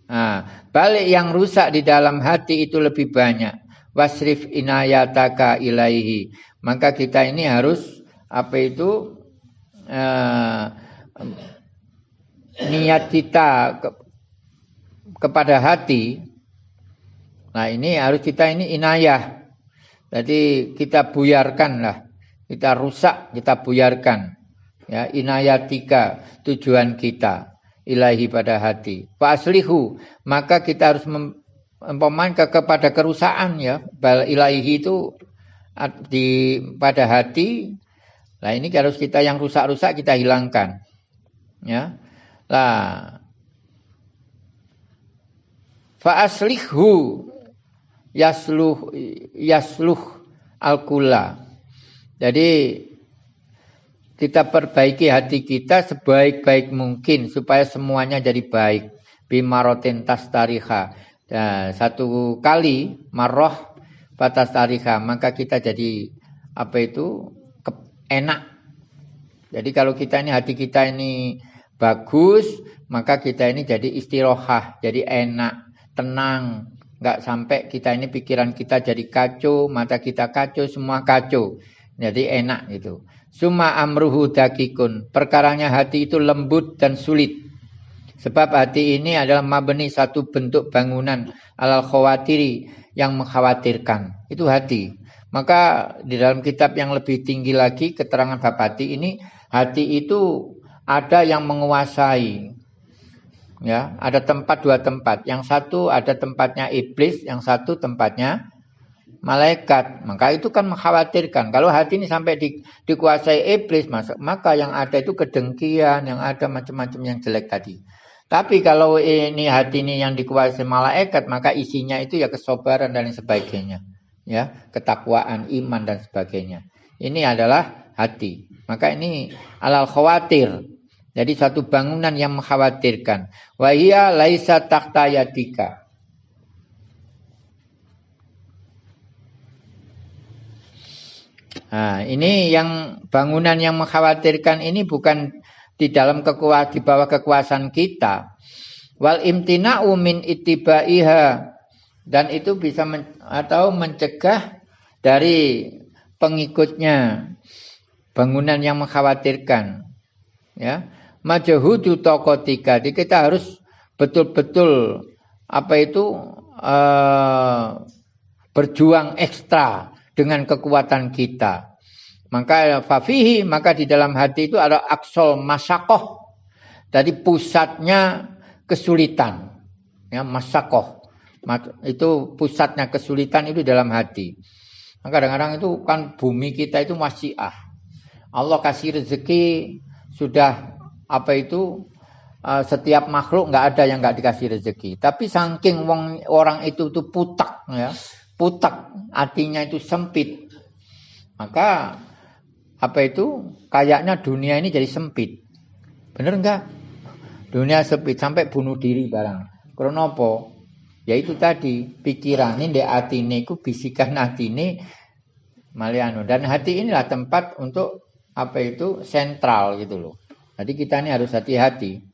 Nah, balik yang rusak di dalam hati itu lebih banyak. Wasrif inayataka ilaihi. Maka kita ini harus apa itu uh, niat kita ke, kepada hati. Nah ini harus kita ini inayah. Jadi kita buyarkan lah. Kita rusak, kita buyarkan. Ya, inayatika tujuan kita ilahi pada hati. Fa aslihu, maka kita harus mempoman ke, kepada kerusakan ya. Bal ilahi itu di pada hati. Nah ini harus kita yang rusak-rusak kita hilangkan. Ya. Lah fa aslihu yasluh yasluh al-kula. Jadi kita perbaiki hati kita sebaik-baik mungkin supaya semuanya jadi baik. Bimarotin tas tariha. Nah, satu kali maroh batas tariha maka kita jadi apa itu enak. Jadi kalau kita ini hati kita ini bagus maka kita ini jadi istirohah, jadi enak, tenang. Nggak sampai kita ini pikiran kita jadi kacau, mata kita kacau, semua kacau. Jadi enak gitu. Suma amruhu dakikun. Perkaranya hati itu lembut dan sulit. Sebab hati ini adalah mabeni satu bentuk bangunan alal khawatiri yang mengkhawatirkan. Itu hati. Maka di dalam kitab yang lebih tinggi lagi keterangan bab hati ini hati itu ada yang menguasai. Ya, ada tempat dua tempat. Yang satu ada tempatnya iblis, yang satu tempatnya malaikat. Maka itu kan mengkhawatirkan. Kalau hati ini sampai di, dikuasai iblis, maka yang ada itu kedengkian, yang ada macam-macam yang jelek tadi. Tapi kalau ini hati ini yang dikuasai malaikat, maka isinya itu ya kesobaran dan sebagainya. Ya, ketakwaan, iman dan sebagainya. Ini adalah hati. Maka ini alal khawatir. Jadi satu bangunan yang mengkhawatirkan. Wahia laisa takhtayatika. Nah, ini yang bangunan yang mengkhawatirkan ini bukan di dalam kekuasaan di bawah kekuasaan kita. Wal imtina'u min ittibaiha dan itu bisa men, atau mencegah dari pengikutnya bangunan yang mengkhawatirkan. Ya. Majahudu tokotika. Jadi kita harus betul-betul apa itu uh, berjuang ekstra dengan kekuatan kita. Maka fafihi maka di dalam hati itu ada aksol masakoh. Jadi pusatnya kesulitan. Ya, masakoh. Itu pusatnya kesulitan itu dalam hati. Maka kadang-kadang itu kan bumi kita itu masih ah. Allah kasih rezeki sudah apa itu uh, setiap makhluk nggak ada yang nggak dikasih rezeki. Tapi saking wong, orang itu tuh putak ya, putak, artinya itu sempit. Maka apa itu? Kayaknya dunia ini jadi sempit. Bener enggak? Dunia sempit sampai bunuh diri barang. Kronopo, ya itu tadi pikiran ini hati ini, ku bisikan hati ini maliano dan hati inilah tempat untuk apa itu sentral gitu loh. Jadi kita ini harus hati-hati.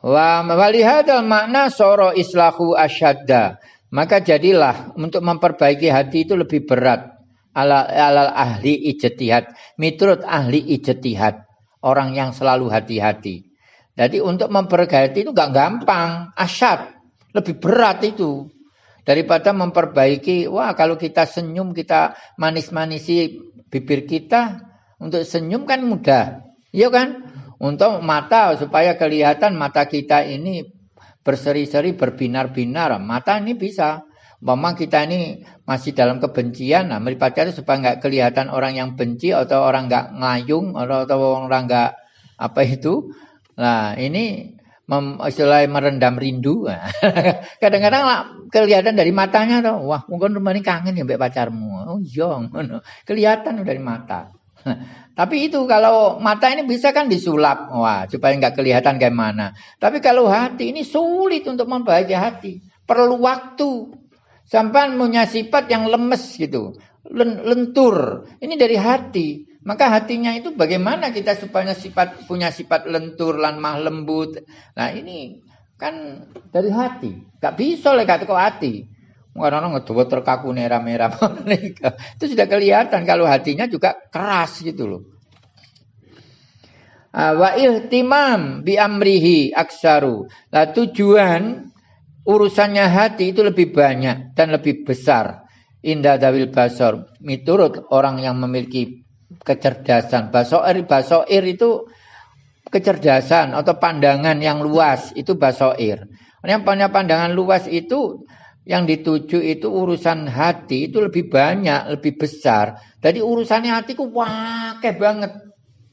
Wa walihadal makna soro islahu asyadda. Maka jadilah untuk memperbaiki hati itu lebih berat. Ala, ala ahli ijtihad. Mitrut ahli ijtihad. Orang yang selalu hati-hati. Jadi untuk memperbaiki hati itu gak gampang. Asyad. Lebih berat itu. Daripada memperbaiki. Wah kalau kita senyum kita manis-manisi bibir kita. Untuk senyum kan mudah. Iya kan? Untuk mata supaya kelihatan mata kita ini berseri-seri berbinar-binar. Mata ini bisa. Memang kita ini masih dalam kebencian. Nah, melibatkan supaya nggak kelihatan orang yang benci atau orang nggak ngayung atau, atau orang nggak apa itu. Nah, ini istilahnya merendam rindu. [laughs] Kadang-kadang lah kelihatan dari matanya tuh, wah mungkin rumah ini kangen ya mbak pacarmu. Oh iya, kelihatan dari mata. [laughs] Tapi itu kalau mata ini bisa kan disulap, wah supaya nggak kelihatan kayak mana. Tapi kalau hati ini sulit untuk membahagia hati, perlu waktu. Sampai punya sifat yang lemes gitu, lentur. Ini dari hati. Maka hatinya itu bagaimana kita supaya sifat punya sifat lentur, lemah, lembut. Nah ini kan dari hati. Gak bisa lah kata hati. Orang-orang terkaku merah-merah. [laughs] itu sudah kelihatan kalau hatinya juga keras gitu loh. Ah, wa ihtimam bi amrihi aksaru. Lah tujuan urusannya hati itu lebih banyak dan lebih besar. Indah dawil basor. Miturut orang yang memiliki kecerdasan. Basoir, basoir itu kecerdasan atau pandangan yang luas itu basoir. Yang punya pandangan luas itu yang dituju itu urusan hati itu lebih banyak, lebih besar. Jadi urusannya hatiku wakeh banget.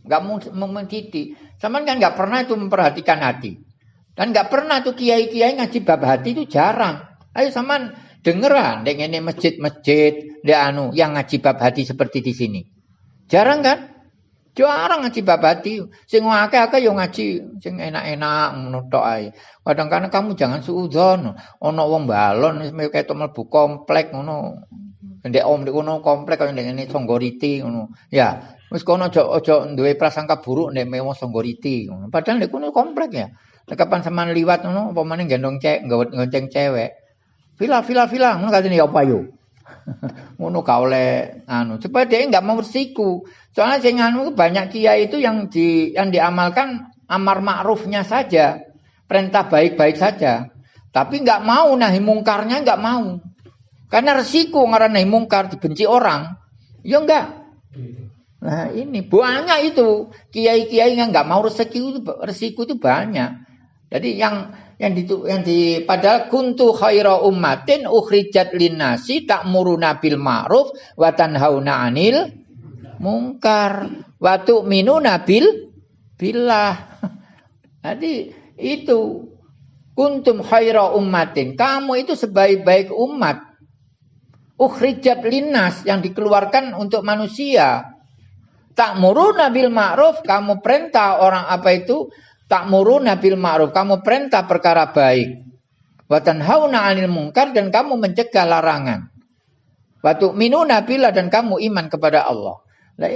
Gak mendidik. Sama kan gak pernah itu memperhatikan hati. Dan gak pernah tuh kiai-kiai ngaji bab hati itu jarang. Ayo sama dengeran, dengan ini masjid-masjid, anu yang ngaji bab hati seperti di sini. Jarang kan? Jarang ngaji babati. Sing akeh-akeh yo ngaji sing enak-enak tok ae. Kadang-kadang kamu jangan suudzon. Ana wong balon ketok mlebu komplek ngono. Ndek om ndek kono komplek kaya ngene Songgoriti ngono. Ya, wis kono aja aja duwe prasangka buruk nek mewo Songgoriti ngono. Padahal ndek kono komplek ya. Nek kapan sampean liwat ngono apa meneh gendong cek gonceng cewek. Vila vila vila ngono katene ya apa yo. [laughs] ngono gak oleh anu supaya dia nggak mau bersiku soalnya sing anu banyak kiai itu yang di yang diamalkan amar ma'rufnya saja perintah baik-baik saja. Tapi nggak mau nahi mungkarnya nggak mau. Karena resiko ngarang nahi mungkar dibenci orang ya enggak nah ini banyak itu. Kiai-kiai yang nggak mau resiko itu resiko itu banyak. Jadi yang yang di yang di padahal kuntu khaira ummatin ukhrijat linnasi ta'muruna bil ma'ruf wa tanhauna 'anil mungkar wa tu'minuna bil billah. [laughs] Jadi itu kuntum khaira ummatin. Kamu itu sebaik-baik umat. Ukhrijat linnas yang dikeluarkan untuk manusia. Ta'muruna bil ma'ruf, kamu perintah orang apa itu Ta'muruna bil ma'ruf, kamu perintah perkara baik. Wa tanhauna 'anil munkar dan kamu mencegah larangan. Wa tu'minuna billah dan kamu iman kepada Allah. Nah,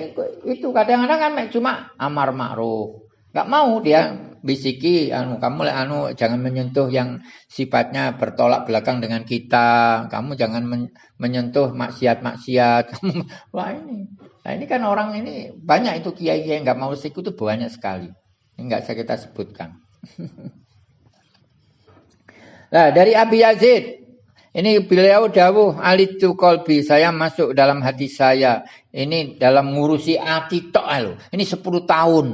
itu kadang-kadang kan cuma amar ma'ruf. Gak mau dia bisiki anu kamu anu jangan menyentuh yang sifatnya bertolak belakang dengan kita. Kamu jangan men, menyentuh maksiat-maksiat. [laughs] Wah ini. Nah ini kan orang ini banyak itu kiai-kiai yang nggak mau siku itu banyak sekali. Enggak saya kita sebutkan. nah, [laughs] dari Abi Yazid ini beliau dawuh alitu kolbi saya masuk dalam hati saya. Ini dalam ngurusi hati tok lho. Ini 10 tahun.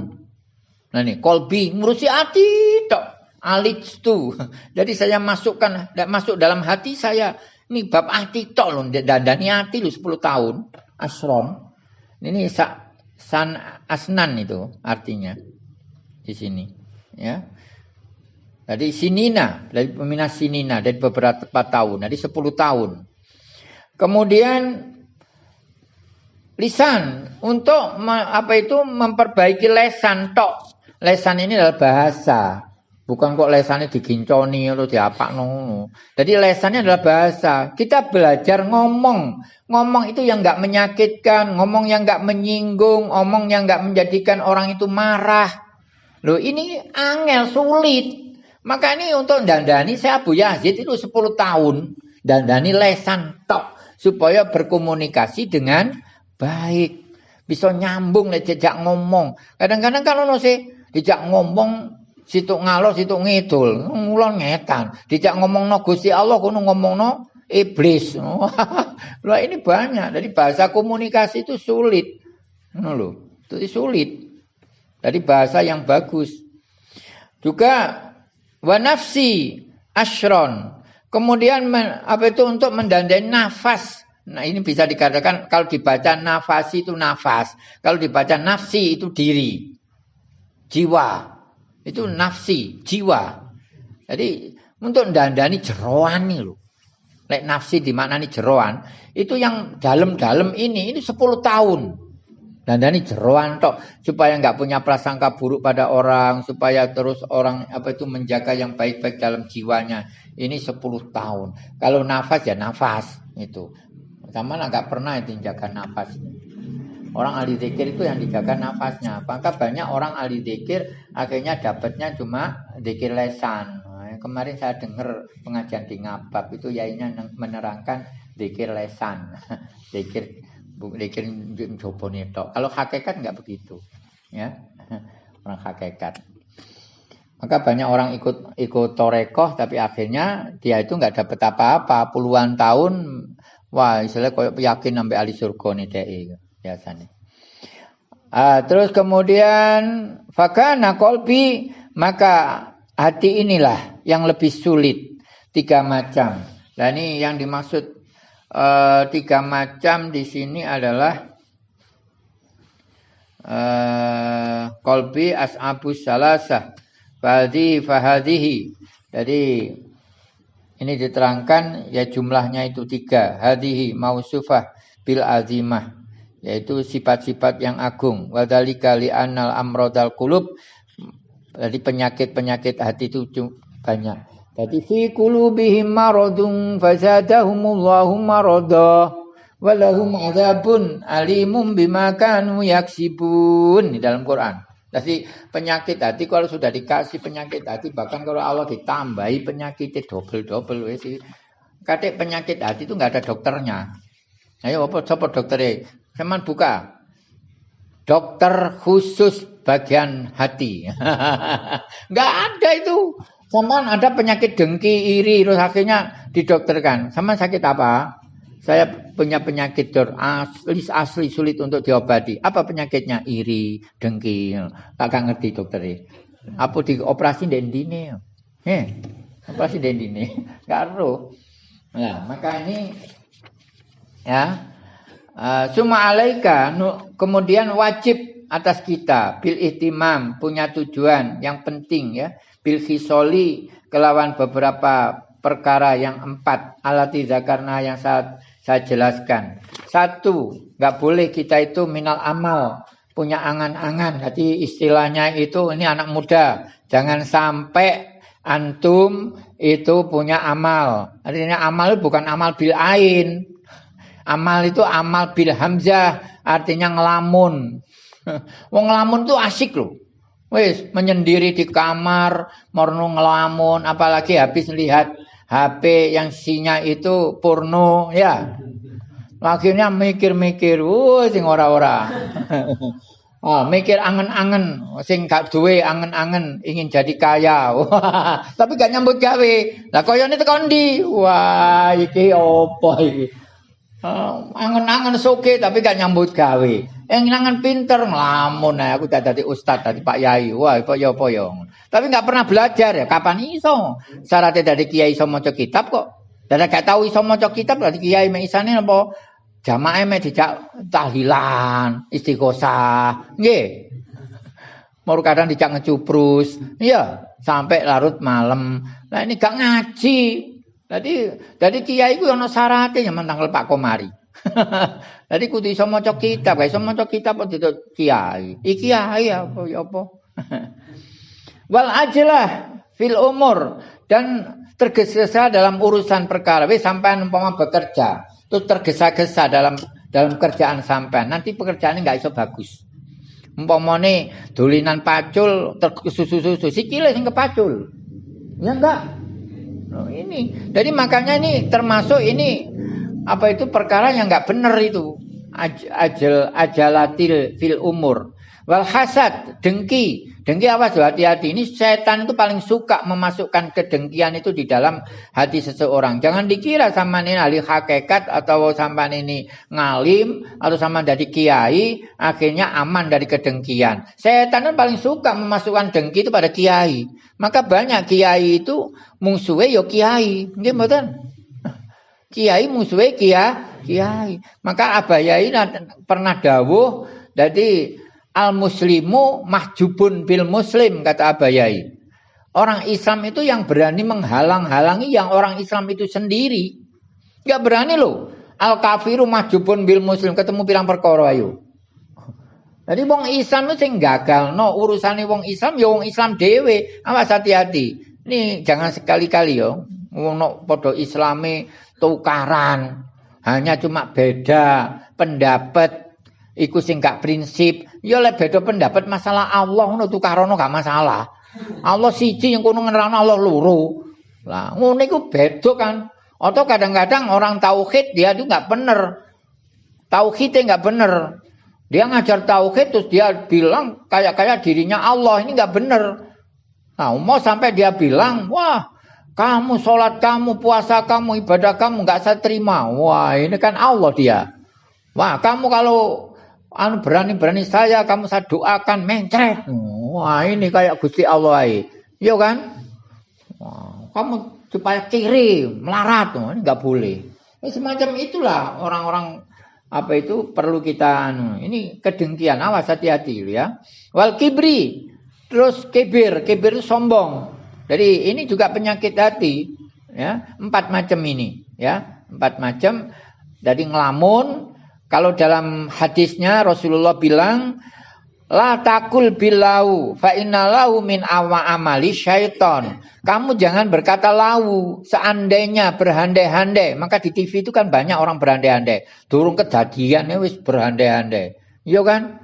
Nah ini kolbi ngurusi hati tok. Alitu. [laughs] Jadi saya masukkan masuk dalam hati saya. Ini bab hati tok loh. Dandani hati loh 10 tahun. Asron. Ini san asnan itu artinya di sini. Ya. Jadi sinina, dari peminat sinina dari beberapa tahun, dari 10 tahun. Kemudian lisan untuk apa itu memperbaiki lesan tok. Lesan ini adalah bahasa. Bukan kok lesannya diginconi atau diapa no. Jadi lesannya adalah bahasa. Kita belajar ngomong. Ngomong itu yang nggak menyakitkan, ngomong yang nggak menyinggung, ngomong yang nggak menjadikan orang itu marah. Loh ini angel sulit. Maka ini untuk dandani saya Abu Yazid itu 10 tahun. Dandani lesan tok. Supaya berkomunikasi dengan baik. Bisa nyambung nih jejak ngomong. Kadang-kadang kalau sih dijak ngomong situ ngalor situ ngidul. Ngulon ngetan. Dijak ngomong no Gusti Allah kuno ngomong no iblis. [laughs] Loh ini banyak. Jadi bahasa komunikasi itu sulit. Loh, itu sulit. Jadi bahasa yang bagus. Juga wanafsi ashron. Kemudian apa itu untuk mendandai nafas. Nah ini bisa dikatakan kalau dibaca nafasi itu nafas. Kalau dibaca nafsi itu diri. Jiwa. Itu nafsi, jiwa. Jadi untuk dandani jeroan nih loh. Lek nafsi di nih jeroan, itu yang dalam-dalam ini, ini 10 tahun. Dandani jeroan tok supaya nggak punya prasangka buruk pada orang, supaya terus orang apa itu menjaga yang baik-baik dalam jiwanya. Ini 10 tahun. Kalau nafas ya nafas itu. Sama nggak pernah itu jaga nafas. Orang ahli zikir itu yang dijaga nafasnya. Maka banyak orang ahli zikir akhirnya dapatnya cuma zikir lesan. Nah, kemarin saya dengar pengajian di Ngabab itu yainya menerangkan zikir lesan. [laughs] zikir zikir coba tok. Kalau hakikat nggak begitu. Ya. [laughs] Orang hakikat. Maka banyak orang ikut ikut torekoh tapi akhirnya dia itu nggak dapat apa-apa puluhan tahun wah istilahnya kayak yakin sampai ahli surga nih dia biasanya. Uh, terus kemudian fakana kolbi maka hati inilah yang lebih sulit tiga macam. Dan ini yang dimaksud uh, tiga macam di sini adalah uh, kolbi as'abu salasah fahdi fahadihi. Jadi ini diterangkan ya jumlahnya itu tiga. Hadihi mausufah bil azimah yaitu sifat-sifat yang agung. Wadalika li'annal amrodal kulub. Jadi penyakit-penyakit hati itu banyak. Jadi fi kulubihim maradun fazadahumullahu marada walahum adzabun alimum bima kanu yaksibun di dalam Quran. Jadi penyakit hati kalau sudah dikasih penyakit hati bahkan kalau Allah ditambahi penyakitnya double-double wes Kadek penyakit hati itu nggak ada dokternya. Ayo apa coba dokternya? Seman buka. Dokter khusus bagian hati. [laughs] Enggak ada itu. Sama ada penyakit dengki, iri, terus akhirnya didokterkan. Sama sakit apa? Saya punya penyakit dor asli, asli sulit untuk diobati. Apa penyakitnya? Iri, dengki. Tak ngerti dokter Apa dioperasi dendine? Eh, operasi dendine. Enggak [laughs] Nah, maka ini ya Uh, alaika kemudian wajib atas kita bil ihtimam punya tujuan yang penting ya bil hisoli kelawan beberapa perkara yang empat. Alati zakarna yang saat saya jelaskan. Satu nggak boleh kita itu minal amal punya angan-angan. Jadi istilahnya itu ini anak muda jangan sampai antum itu punya amal. Artinya amal bukan amal bil ain. Amal itu amal bil hamzah, artinya ngelamun. [laughs] Wong ngelamun tuh asik loh. Wis menyendiri di kamar, morno ngelamun, apalagi habis lihat HP yang sinya itu porno, ya. Akhirnya mikir-mikir, wuh sing ora-ora. [laughs] Oh, mikir angen-angen, sing gak duwe angen-angen ingin jadi kaya. [laughs] Tapi gak nyambut gawe. Lah koyone tekan ndi? Wah, iki opo iki? Uh, angen-angen soke tapi gak nyambut gawe. Yang angen pinter ngelamun nah, aku tak jadi ustad tadi Pak Yai. Wah, apa ya ya. Tapi nggak pernah belajar ya. Kapan iso? Syaratnya dari kiai iso maca kitab kok. Dan gak tahu iso maca kitab dari kiai mek isane apa? Jamaah mek dijak tahlilan, istighosah. Nggih. Mau kadang dijak ngecuprus. Iya, sampai larut malam. Nah ini gak ngaji. Jadi jadi kiai ku ana syaraté nyaman tanggal Pak Komari. [laughs] Jadi kudu iso maca kitab, iso maca kitab kiai. Iki kiai apa ya apa. [laughs] Wal ajlah fil umur dan tergesa-gesa dalam urusan perkara. Wis sampean umpama bekerja, terus tergesa-gesa dalam dalam kerjaan sampean, nanti pekerjaannya nggak iso bagus. Umpamane dolinan pacul tersusu-susu, sikile sing kepacul. Ya enggak? Oh, ini. Jadi makanya ini termasuk ini apa itu perkara yang nggak benar itu. Aj, ajal ajalatil fil umur. Wal hasad, dengki. Dengki apa tuh hati-hati. Ini setan itu paling suka memasukkan kedengkian itu di dalam hati seseorang. Jangan dikira sama ini ahli hakikat atau sama ini ngalim atau sama dari kiai akhirnya aman dari kedengkian. Setan itu paling suka memasukkan dengki itu pada kiai. Maka banyak kiai itu musuhnya yo kiai. Nggih mboten? Kiai musuhnya kiai. Kiai. Maka Abayai pernah dawuh jadi al muslimu mahjubun bil muslim kata Abayai. Orang Islam itu yang berani menghalang-halangi yang orang Islam itu sendiri. Gak berani loh. Al kafiru mahjubun bil muslim ketemu pirang perkara ayo. Jadi wong Islam itu sing gagal no urusane wong Islam ya wong Islam dhewe. Awas hati-hati. Ini jangan sekali-kali yo. Wong no padha Islame tukaran. Hanya cuma beda pendapat iku sing gak prinsip. Ya lek beda pendapat masalah Allah ngono tukarono gak masalah. Allah siji yang kono ngerana Allah loro. Lah ngono iku beda kan. Atau kadang-kadang orang tauhid dia itu nggak bener. Tauhidnya nggak bener. Dia ngajar tauhid terus dia bilang kayak-kayak dirinya Allah ini nggak bener. Nah, mau sampai dia bilang, wah kamu sholat kamu, puasa kamu, ibadah kamu nggak saya terima. Wah ini kan Allah dia. Wah kamu kalau anu berani-berani saya, kamu saya doakan mencret. Wah ini kayak Gusti Allah. Iya kan? Kamu supaya kiri, melarat. Ini nggak boleh. Ini semacam itulah orang-orang apa itu perlu kita anu ini kedengkian awas hati-hati ya wal kibri terus kibir kibir itu sombong jadi ini juga penyakit hati ya empat macam ini ya empat macam jadi ngelamun kalau dalam hadisnya Rasulullah bilang La takul bilau fa inna lau min awa amali syaiton. Kamu jangan berkata lau seandainya berhandai-handai. Maka di TV itu kan banyak orang berhandai-handai. Durung kejadian wis berhandai-handai. Iya kan?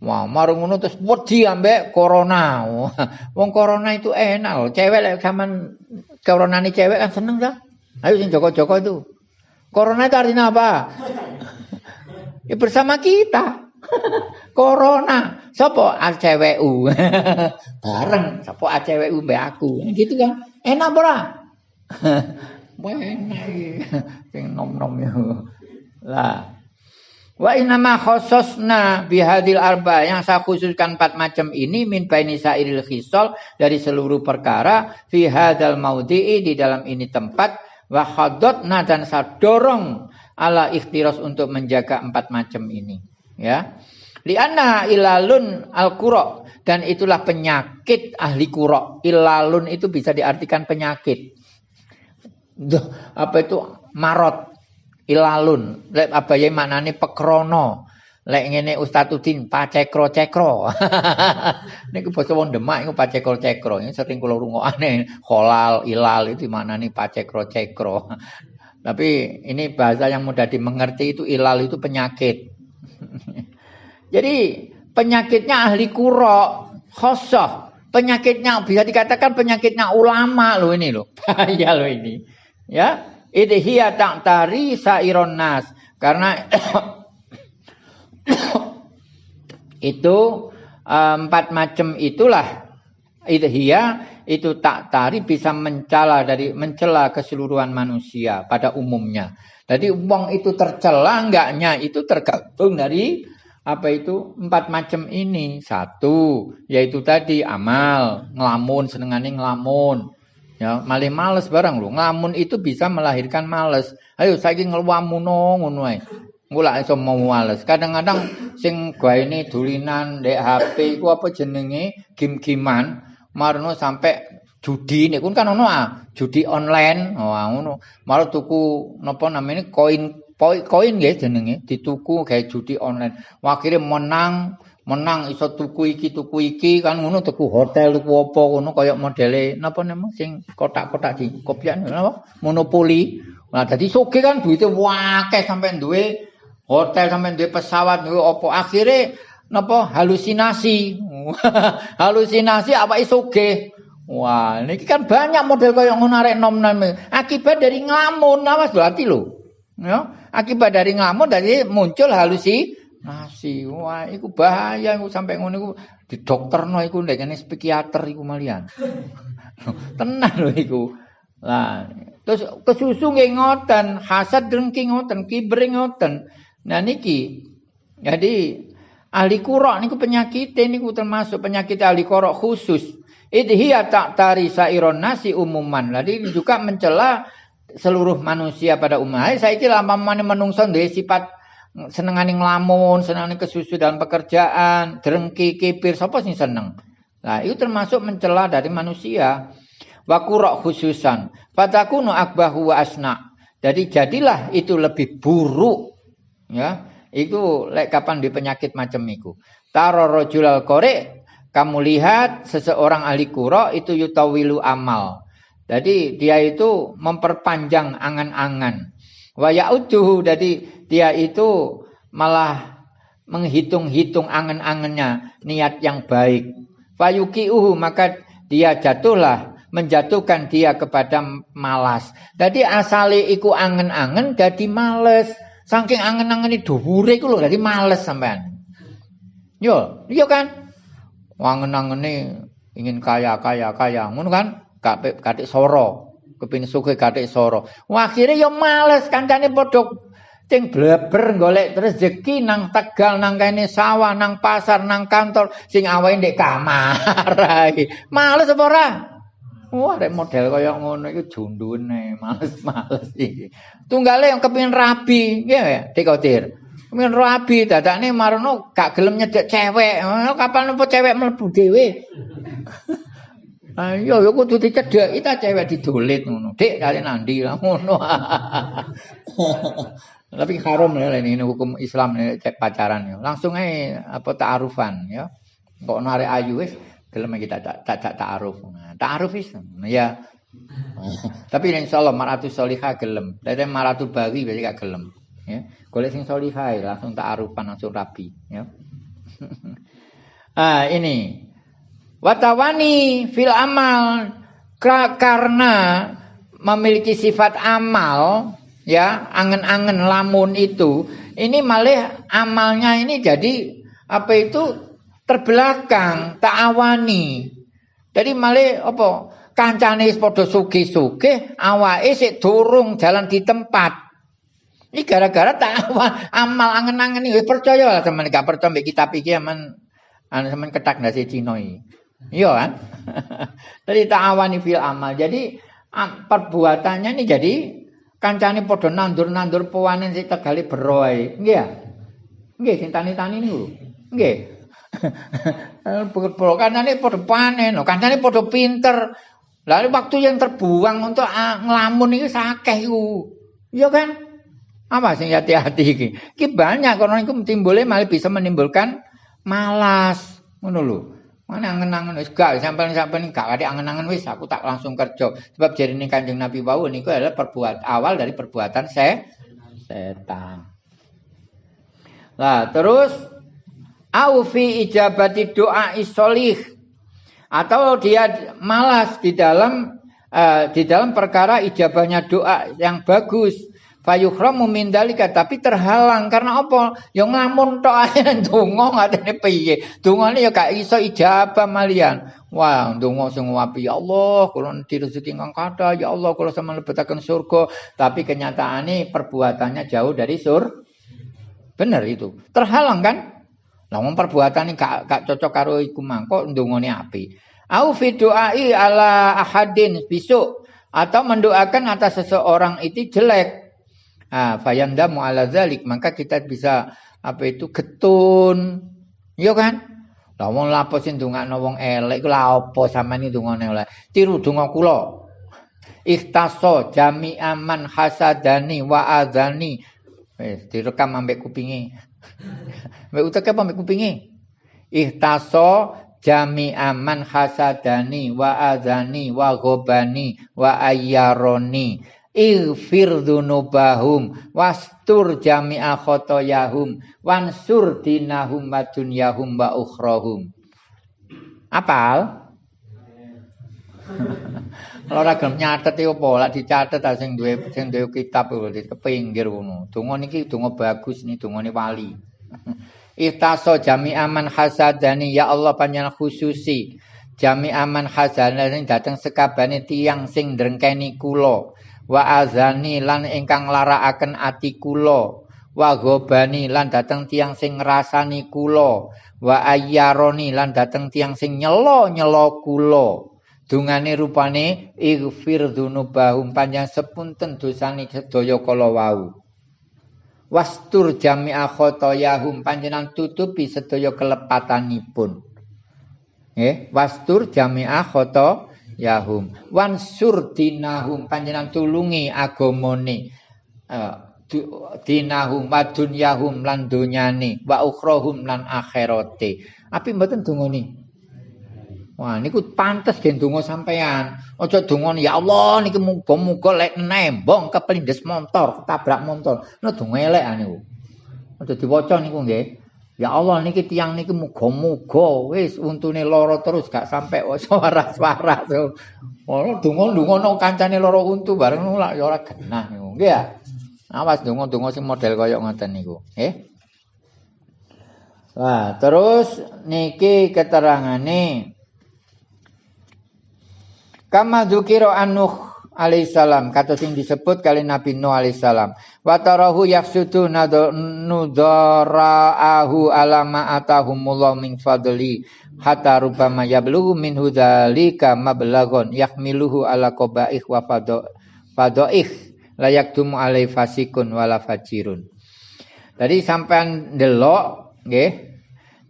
Wah, marung ngono terus wedi ambek corona. [laughs] Wong corona itu enak loh. Cewek lek zaman corona ini cewek kan seneng dah. Ayo sing joko-joko itu. Corona itu artinya apa? Ya bersama kita. [laughs] Corona. Sopo ACWU. [laughs] Bareng. Sopo ACWU mbak aku. Gitu kan. Enak ora? [laughs] Enak Sing nom-nom ya. Lah. Wa inama khososna bihadil arba yang saya khususkan empat macam ini min baini sairil khisol dari seluruh perkara fi hadal maudhi'i di dalam ini tempat wa khadotna dan saya dorong ala ikhtiras untuk menjaga empat macam ini ya Lianna ilalun al kuro dan itulah penyakit ahli kuro. Ilalun itu bisa diartikan penyakit. Duh, apa itu marot ilalun. Lek apa ya maknane pekrono. Lek ngene Ustaz Udin pacekro-cekro. [laughs] niku basa wong Demak iku pacekro-cekro. Ini sering kula rungokane holal ilal itu mana nih pacekro-cekro. Tapi ini bahasa yang mudah dimengerti itu ilal itu penyakit. [laughs] Jadi penyakitnya ahli kuro, khosoh. Penyakitnya bisa dikatakan penyakitnya ulama loh ini loh. [laughs] Bahaya loh ini. Ya, idhiya tari sairon nas. Karena [coughs] itu eh, empat macam itulah idhiya itu tak tari bisa mencela dari mencela keseluruhan manusia pada umumnya. Jadi uang itu tercela enggaknya itu tergantung dari apa itu empat macam ini. Satu yaitu tadi amal ngelamun senengane ngelamun. Ya malih males barang lu ngelamun itu bisa melahirkan males. Ayo saiki ngeluamuno ngono ae. Ngulak iso mau males. Kadang-kadang sing ini dulinan dek HP iku apa jenenge? Game-giman marno sampai judi ini. Kan ono ah judi online. Oh ngono. Malah tuku napa namanya koin koin nggih jenenge. Dituku kayak judi online. Akhire menang, menang. Iso tuku iki tuku iki. Kan ngono tuku hotel tuku apa ngono. Kaya modele napa nama sing kotak-kotak di kopian napa monopoli. Nah dadi soge kan duite wakeh sampai duwe hotel sampai duwe pesawat duwe apa. Akhire napa halusinasi. [laughs] halusinasi apa isoge. Wah, ini kan banyak model kaya ngono arek nom-nom. Akibat dari ngamun, awas berarti lho. Ya, akibat dari ngelamun dari muncul halusinasi. Wah, itu bahaya iku sampai ngono iku di dokter iku ndek kene psikiater iku malian. [laughs] Tenang lho iku. Lah, terus kesusu nggih ngoten, hasad dengki ngoten, kibre ngoten. Nah niki jadi ahli kurok niku penyakit niku termasuk penyakit ahli kurok khusus. Idhiya tak tari sairon nasi umuman. Jadi juga mencela seluruh manusia pada umumnya. Saya kira mana menungso duwe sifat senengane nglamun, senengane kesusu dalam pekerjaan, drengki, kipir, sapa sing seneng? Nah, itu termasuk mencela dari manusia. Wa khususan. Fatakunu akbahu wa asna. Jadi jadilah itu lebih buruk. Ya, itu lek kapan di penyakit macam itu. Taro rojulal kore, kamu lihat seseorang ahli kuro itu yutawilu amal. Jadi dia itu memperpanjang angan-angan. Wa ya'uduhu jadi dia itu malah menghitung-hitung angan-angannya niat yang baik. Fayuki'uhu maka dia jatuhlah menjatuhkan dia kepada malas. Jadi asale iku angen-angen jadi males. Saking angen-angen itu dhuwure iku lho dadi males sampean. Yo, iya kan? Angen-angene ingin kaya kaya kaya ngono kan? Gak katik soro. Kepin suke katik soro. Akhirnya yo males kancane padha Cing bleber golek rezeki nang Tegal, nang kene sawah, nang pasar, nang kantor, sing awake ndek kamar. [laughs] Males apa ora? Wah, rek model kaya ngono iku jundune, males-males iki. Tunggale yang kepengin rabi, nggih ya, Dikotir. Kepengin rabi dadane marono gak gelem nyedek cewek. Kapan apa cewek mlebu dhewe? [laughs] Ayo yo kudu dicedhek kita cewek didolit ngono. Dik kali nandi lah ngono. [laughs] Tapi haram ya ini, hukum Islam cek pacaran ya. Langsung aja apa ta'arufan ya. Kok narik ayu wis gelem kita tak tak tak ta'aruf. Nah, ta'aruf wis ya. Tapi insya Allah maratu solihah gelem. Dari maratu bawi berarti gak gelem. Ya. Golek sing solihah langsung ta'arufan langsung rapi ya. [laughs] ah ini watawani fil amal karena memiliki sifat amal ya angen-angen lamun itu ini malah amalnya ini jadi apa itu terbelakang ta'awani jadi malah apa kancane padha suge-suge awake sik durung jalan di tempat ini gara-gara ta'awan amal angen-angen ini percaya lah teman gak percaya mbek kitab iki aman anu sampean ketak nasi Cina iki iya kan [laughs] jadi ta'awani fil amal jadi perbuatannya ini jadi kancane padha nandur-nandur pewanen sing tegale beroe. Nggih ya? Nggih sing tani-tani niku. Nggih. Pokok kancane padha panen, kancane padha pinter. Lalu waktu yang terbuang untuk ngelamun ini sakeh iku. Iya kan? Apa sing hati-hati iki? Iki banyak karena iku timbulnya malah bisa menimbulkan malas. Ngono lho. Mana angen-angen wis gak sampean-sampean gak ada angen-angen wis aku tak langsung kerja. Sebab jadi ini Kanjeng Nabi wau niku adalah perbuat awal dari perbuatan se setan. Nah, terus au fi ijabati doa isolih. Atau dia malas di dalam uh, di dalam perkara ijabahnya doa yang bagus. Fayuhramu min dalika. Tapi terhalang karena apa? Yang nglamun tok ae [laughs] donga ngatene piye? Dongane ya gak iso ijabah malian. Wah donga sing wapi ya Allah kula direzeki kang kathah ya Allah kula sama lebetaken surga. Tapi kenyataannya perbuatannya jauh dari sur bener itu. Terhalang kan Namun perbuatan ini gak, gak cocok karo iku mangko ndongane api. Au fi du'ai ala ahadin besok atau mendoakan atas seseorang itu jelek Ah, fayandamu ala zalik, maka kita bisa apa itu getun. Iya kan? Lah wong lapo sing wong elek iku lha apa sampean ndongane oleh. Tiru donga kula. Ikhtaso jami aman hasadani wa adzani. Wis direkam ambek kupinge. Mbek utek apa ambek kupinge? Ikhtaso jami aman hasadani wa adzani wa ghobani wa ayyaroni Ighfir dzunubahum wastur jami'a khotoyahum wansur dinahum wa dunyahum wa ukhrahum. Apal? Kalau ora gelem nyatet iki apa? Lak dicatet sing duwe sing duwe kitab di kepinggir ngono. Donga niki donga bagus nih dongane wali. [laughs] Ihtaso jami aman hasadani ya Allah panjenengan khususi. Jami aman hasadani dateng sekabane tiang sing drengkeni kula. Wa azani lan ingkang larakaken ati kula. Wa gobani lan dateng tiang sing ngrasani kula. Wa ayyaroni lan dateng tiang sing nyelo-nyelo kula dungane rupane ighfir dzunubahum panjang sepunten dosane sedaya kala wau. Wastur jami'a khotoyahum panjenengan tutupi sedaya kelepatanipun. Nggih wastur jami'a khotoyahum wansur dinahum panjenengan tulungi agamane uh, dinahum wa dunyahum lan donyane wa ukhrahum lan akhirate. Api mboten dongane Wah niku pantes gen donga sampean. Aja donga ya Allah niki muga-muga lek nembong kepelindes motor, ketabrak motor. Nah donga elek niku. Aja diwaca niku nggih. Ya Allah niki tiang niki muga-muga wis untune lara terus gak sampe waras-waras. Ora donga-donga nang kancane lara untu bareng lak ya ora genah niku. Nggih ya. Awas donga-donga sing model kaya ngoten niku. Nggih. Wah, terus niki keterangane Kama dzukira Nuh alaihissalam kata sing disebut kali Nabi Nuh alaihissalam wa tarahu yafsudu nudaraahu alama atahumullah min fadli hatta rubama yablughu min hudzalika mablaghun yahmiluhu ala qabaih wa fadaih layak tumu alai fasikun wala fajirun. Tadi sampean delok nggih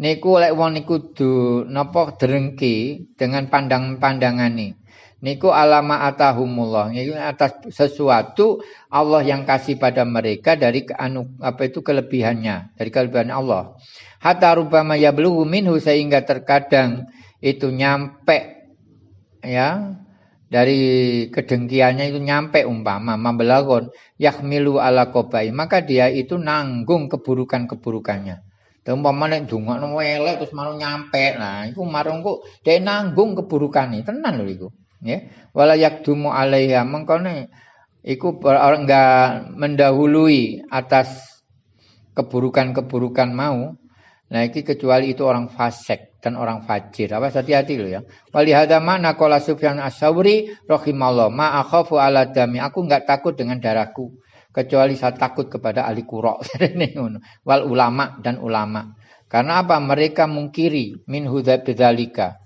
niku lek wong niku du napa drengki dengan pandang-pandangane niku alama atahumullah. Itu atas sesuatu Allah yang kasih pada mereka dari anu apa itu kelebihannya dari kelebihan Allah. Hatta rubama yablughu minhu sehingga terkadang itu nyampe ya dari kedengkiannya itu nyampe umpama mambelagon yahmilu ala kobai. Maka dia itu nanggung keburukan-keburukannya. Umpama nek ndongakno elek terus malu nyampe. Nah, iku marung dia nanggung keburukane. Tenan lho iku ya. Wala yakdumu alaiha. Mengkone iku orang enggak mendahului atas keburukan-keburukan mau. Nah iki kecuali itu orang fasik dan orang fajir. Apa hati-hati lo ya. Wali hada mana qala sufyan as-sauri rahimallah ma akhafu ala dami. Aku enggak takut dengan darahku. Kecuali saya takut kepada ahli kurok. [laughs] Wal ulama dan ulama. Karena apa? Mereka mungkiri. Min hudza bidzalika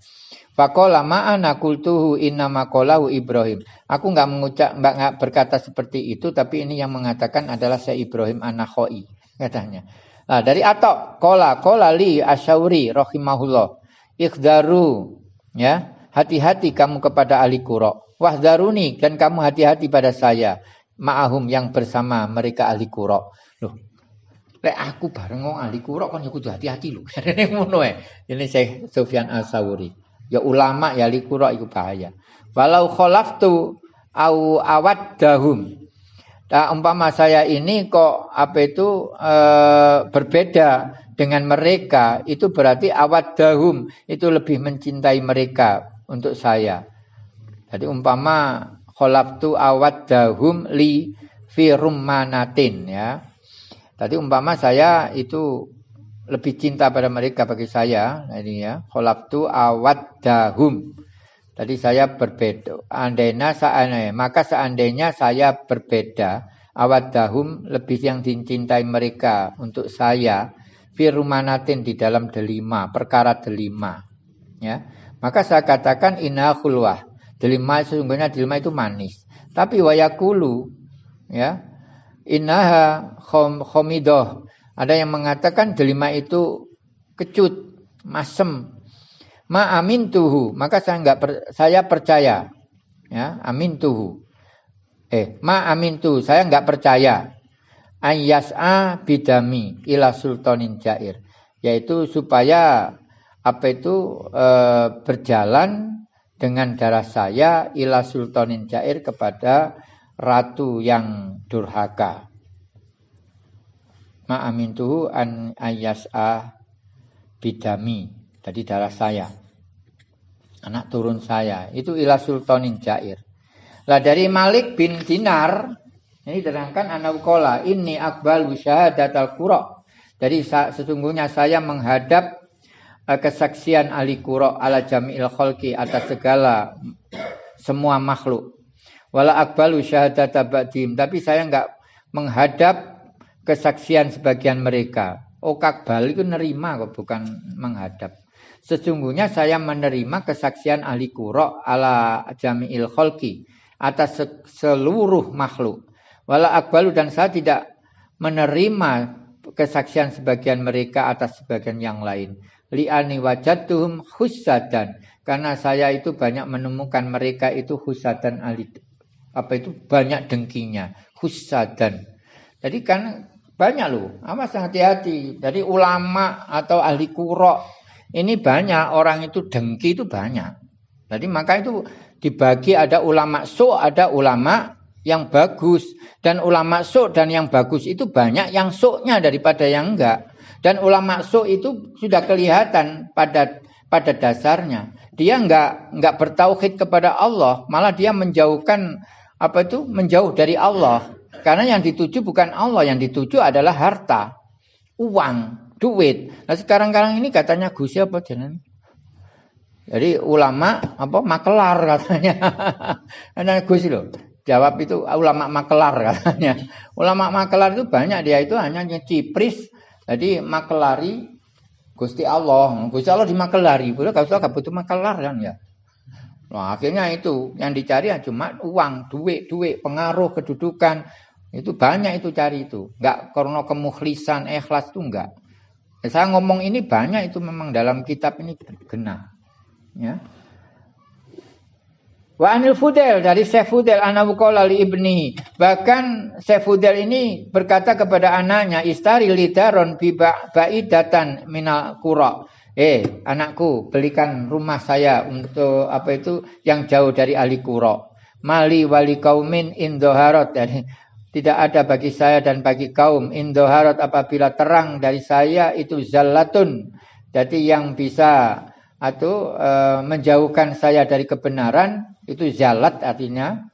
Fakola ma'ana kultuhu inna makolahu Ibrahim. Aku nggak mengucap, nggak berkata seperti itu, tapi ini yang mengatakan adalah saya Ibrahim anakhoi katanya. Nah, dari atok kola kola li asyauri rohimahullah ikhdaru ya hati-hati kamu kepada ahli kuro wahdaruni dan kamu hati-hati pada saya. Ma'ahum yang bersama mereka ahli kuro loh lek aku bareng ngomong ahli kuro kan ya kudu hati-hati lho. [laughs] Ini saya Sufyan Al-Sawuri Ya ulama ya likura itu bahaya. Walau khalaftu au dahum. Nah, umpama saya ini kok apa itu e, berbeda dengan mereka, itu berarti awat dahum itu lebih mencintai mereka untuk saya. Jadi umpama khalaftu dahum li firumanatin ya. Tadi umpama saya itu lebih cinta pada mereka bagi saya nah ini ya. Kholaftu awat dahum tadi saya berbeda. Andainya seandainya maka seandainya saya berbeda awat dahum lebih yang dicintai mereka untuk saya firumanatin di dalam delima perkara delima ya. Maka saya katakan inna khulwah. Delima sesungguhnya delima itu manis. Tapi wayakulu ya. Innaha khom, khomidoh ada yang mengatakan delima itu kecut, masem. Ma amin tuhu, maka saya enggak per, saya percaya. Ya, amin tuhu. Eh, ma amin tuhu, saya enggak percaya. Ayyas'a bidami ila sultanin jair. Yaitu supaya apa itu e, berjalan dengan darah saya ila sultanin jair kepada ratu yang durhaka ma amintuhu an ayas'a bidami. Tadi darah saya. Anak turun saya. Itu ila sultanin jair. Lah dari Malik bin Dinar ini terangkan anak kola ini akbal syahadat al qura. Jadi sesungguhnya saya menghadap uh, kesaksian ali qura ala jami'il khalqi atas segala semua makhluk. Wala akbalu syahadat abadim tapi saya enggak menghadap kesaksian sebagian mereka. Oh kakbal itu nerima kok bukan menghadap. Sesungguhnya saya menerima kesaksian ahli kuro ala jami'il kholki atas seluruh makhluk. Wala akbalu dan saya tidak menerima kesaksian sebagian mereka atas sebagian yang lain. Li'ani wajatuhum husadan. Karena saya itu banyak menemukan mereka itu husadan alit. Apa itu? Banyak dengkinya. Husadan. Jadi kan banyak loh. Awas hati-hati. Jadi ulama atau ahli kurok. Ini banyak. Orang itu dengki itu banyak. Jadi maka itu dibagi ada ulama so, ada ulama yang bagus dan ulama sok dan yang bagus itu banyak yang soknya daripada yang enggak dan ulama sok itu sudah kelihatan pada pada dasarnya dia enggak enggak bertauhid kepada Allah malah dia menjauhkan apa itu menjauh dari Allah karena yang dituju bukan Allah yang dituju adalah harta uang duit nah sekarang-karang ini katanya Gus apa jeneng jadi ulama apa makelar katanya. Karena [laughs] Gus loh. Jawab itu ulama makelar katanya. Ulama makelar itu banyak dia itu hanya cipris. Jadi makelari Gusti Allah. Gusti Allah dimakelari. Boleh kalau usah butuh makelar kan ya. Nah, akhirnya itu yang dicari ya cuma uang, duit, duit, pengaruh, kedudukan. Itu banyak itu cari itu. Enggak karena kemukhlisan, ikhlas itu enggak. Saya ngomong ini banyak itu memang dalam kitab ini kena. Ya. Wa anil Fudel dari Syekh Fudel anak li ibni. Bahkan Syekh Fudel ini berkata kepada anaknya istari lidaron bi baidatan minal qura. Eh, anakku, belikan rumah saya untuk apa itu yang jauh dari ahli qura. Mali wali kaumin indoharot. [laughs] Jadi tidak ada bagi saya dan bagi kaum indoharot apabila terang dari saya itu zallatun. Jadi yang bisa atau e, menjauhkan saya dari kebenaran itu zalat artinya.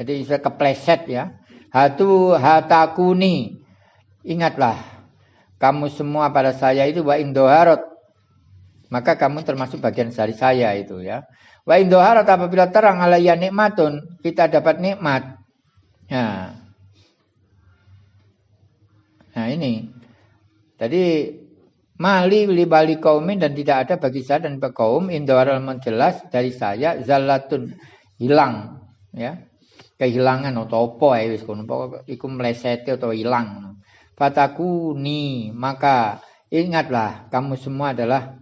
Jadi bisa kepleset ya. Hatu hatakuni. Ingatlah kamu semua pada saya itu wa indoharot. Maka kamu termasuk bagian dari saya itu ya. Wa indoharot apabila terang alaiya nikmatun, kita dapat nikmat. Nah. Nah ini. Jadi Mali libali kaumin dan tidak ada bagi saya dan kaum indoharal menjelas dari saya zalatun hilang ya. Kehilangan atau apa ya wis kono iku mlesete atau hilang. Fatakuni maka ingatlah kamu semua adalah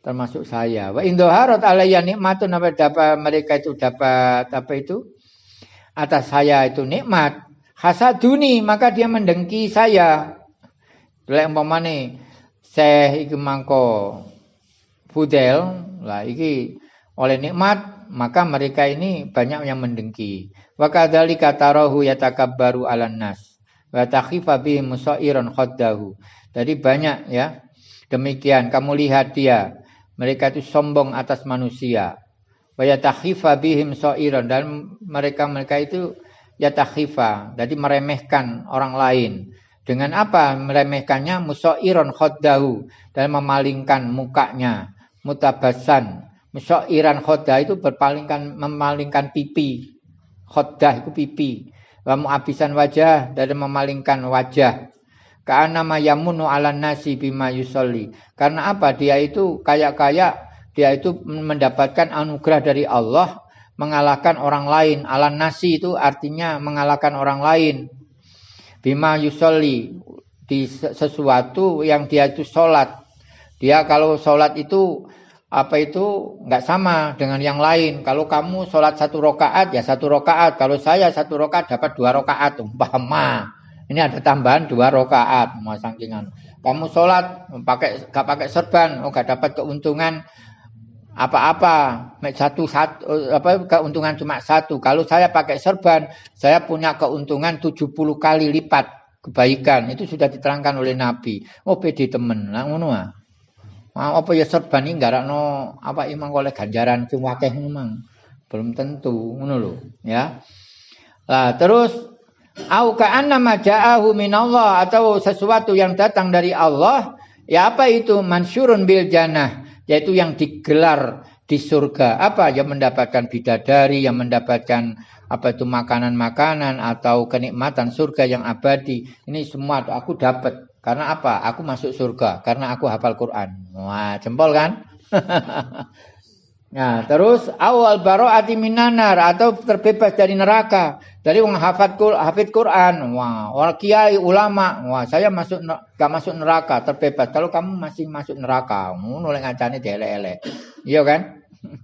termasuk saya. Wa indoharot alayya nikmatun apa dapat mereka itu dapat apa itu? Atas saya itu nikmat hasaduni maka dia mendengki saya lek umpamane seh iki mangko fudel lah iki oleh nikmat maka mereka ini banyak yang mendengki. Wa kadzalika tarahu yatakabbaru 'alan nas wa takhifa bihi musairan khaddahu. Jadi banyak ya. Demikian kamu lihat dia, mereka itu sombong atas manusia. Wa yatakhifa bihim dan mereka-mereka itu yatakhifa, jadi meremehkan orang lain. Dengan apa meremehkannya? Musairan khaddahu dan memalingkan mukanya, mutabasan Iran khodah itu berpalingkan memalingkan pipi. Khodah itu pipi. Wa abisan wajah dari memalingkan wajah. Karena mayamunu ala nasi bima yusolli. Karena apa? Dia itu kayak-kayak dia itu mendapatkan anugerah dari Allah mengalahkan orang lain. Ala nasi itu artinya mengalahkan orang lain. Bima yusolli di sesuatu yang dia itu sholat. Dia kalau sholat itu apa itu nggak sama dengan yang lain. Kalau kamu sholat satu rokaat ya satu rokaat. Kalau saya satu rokaat dapat dua rokaat. Umpama ini ada tambahan dua rokaat. Mau sangkingan. Kamu sholat pakai nggak pakai serban, oh nggak dapat keuntungan apa-apa satu satu apa keuntungan cuma satu. Kalau saya pakai serban, saya punya keuntungan 70 kali lipat kebaikan. Itu sudah diterangkan oleh Nabi. Oh pede temen, lah ngono ah. Apa ya serban iki no apa imang oleh ganjaran sing akeh memang. Belum tentu ngono lho, ya. Lah terus au ka'anna ma ja'ahu minallah atau sesuatu yang datang dari Allah, ya apa itu mansyurun bil jannah, yaitu yang digelar di surga. Apa yang mendapatkan bidadari, yang mendapatkan apa itu makanan-makanan atau kenikmatan surga yang abadi. Ini semua aku dapat. Karena apa? Aku masuk surga karena aku hafal Quran. Wah, jempol kan? [laughs] Nah, terus awal baro'ati minanar atau terbebas dari neraka. Dari wong hafid hafid Quran, wah, orang kiai ulama, wah, saya masuk gak masuk neraka, terbebas. Kalau kamu masih masuk neraka, ngono lek ngancane dielek-elek. Iya kan? [laughs]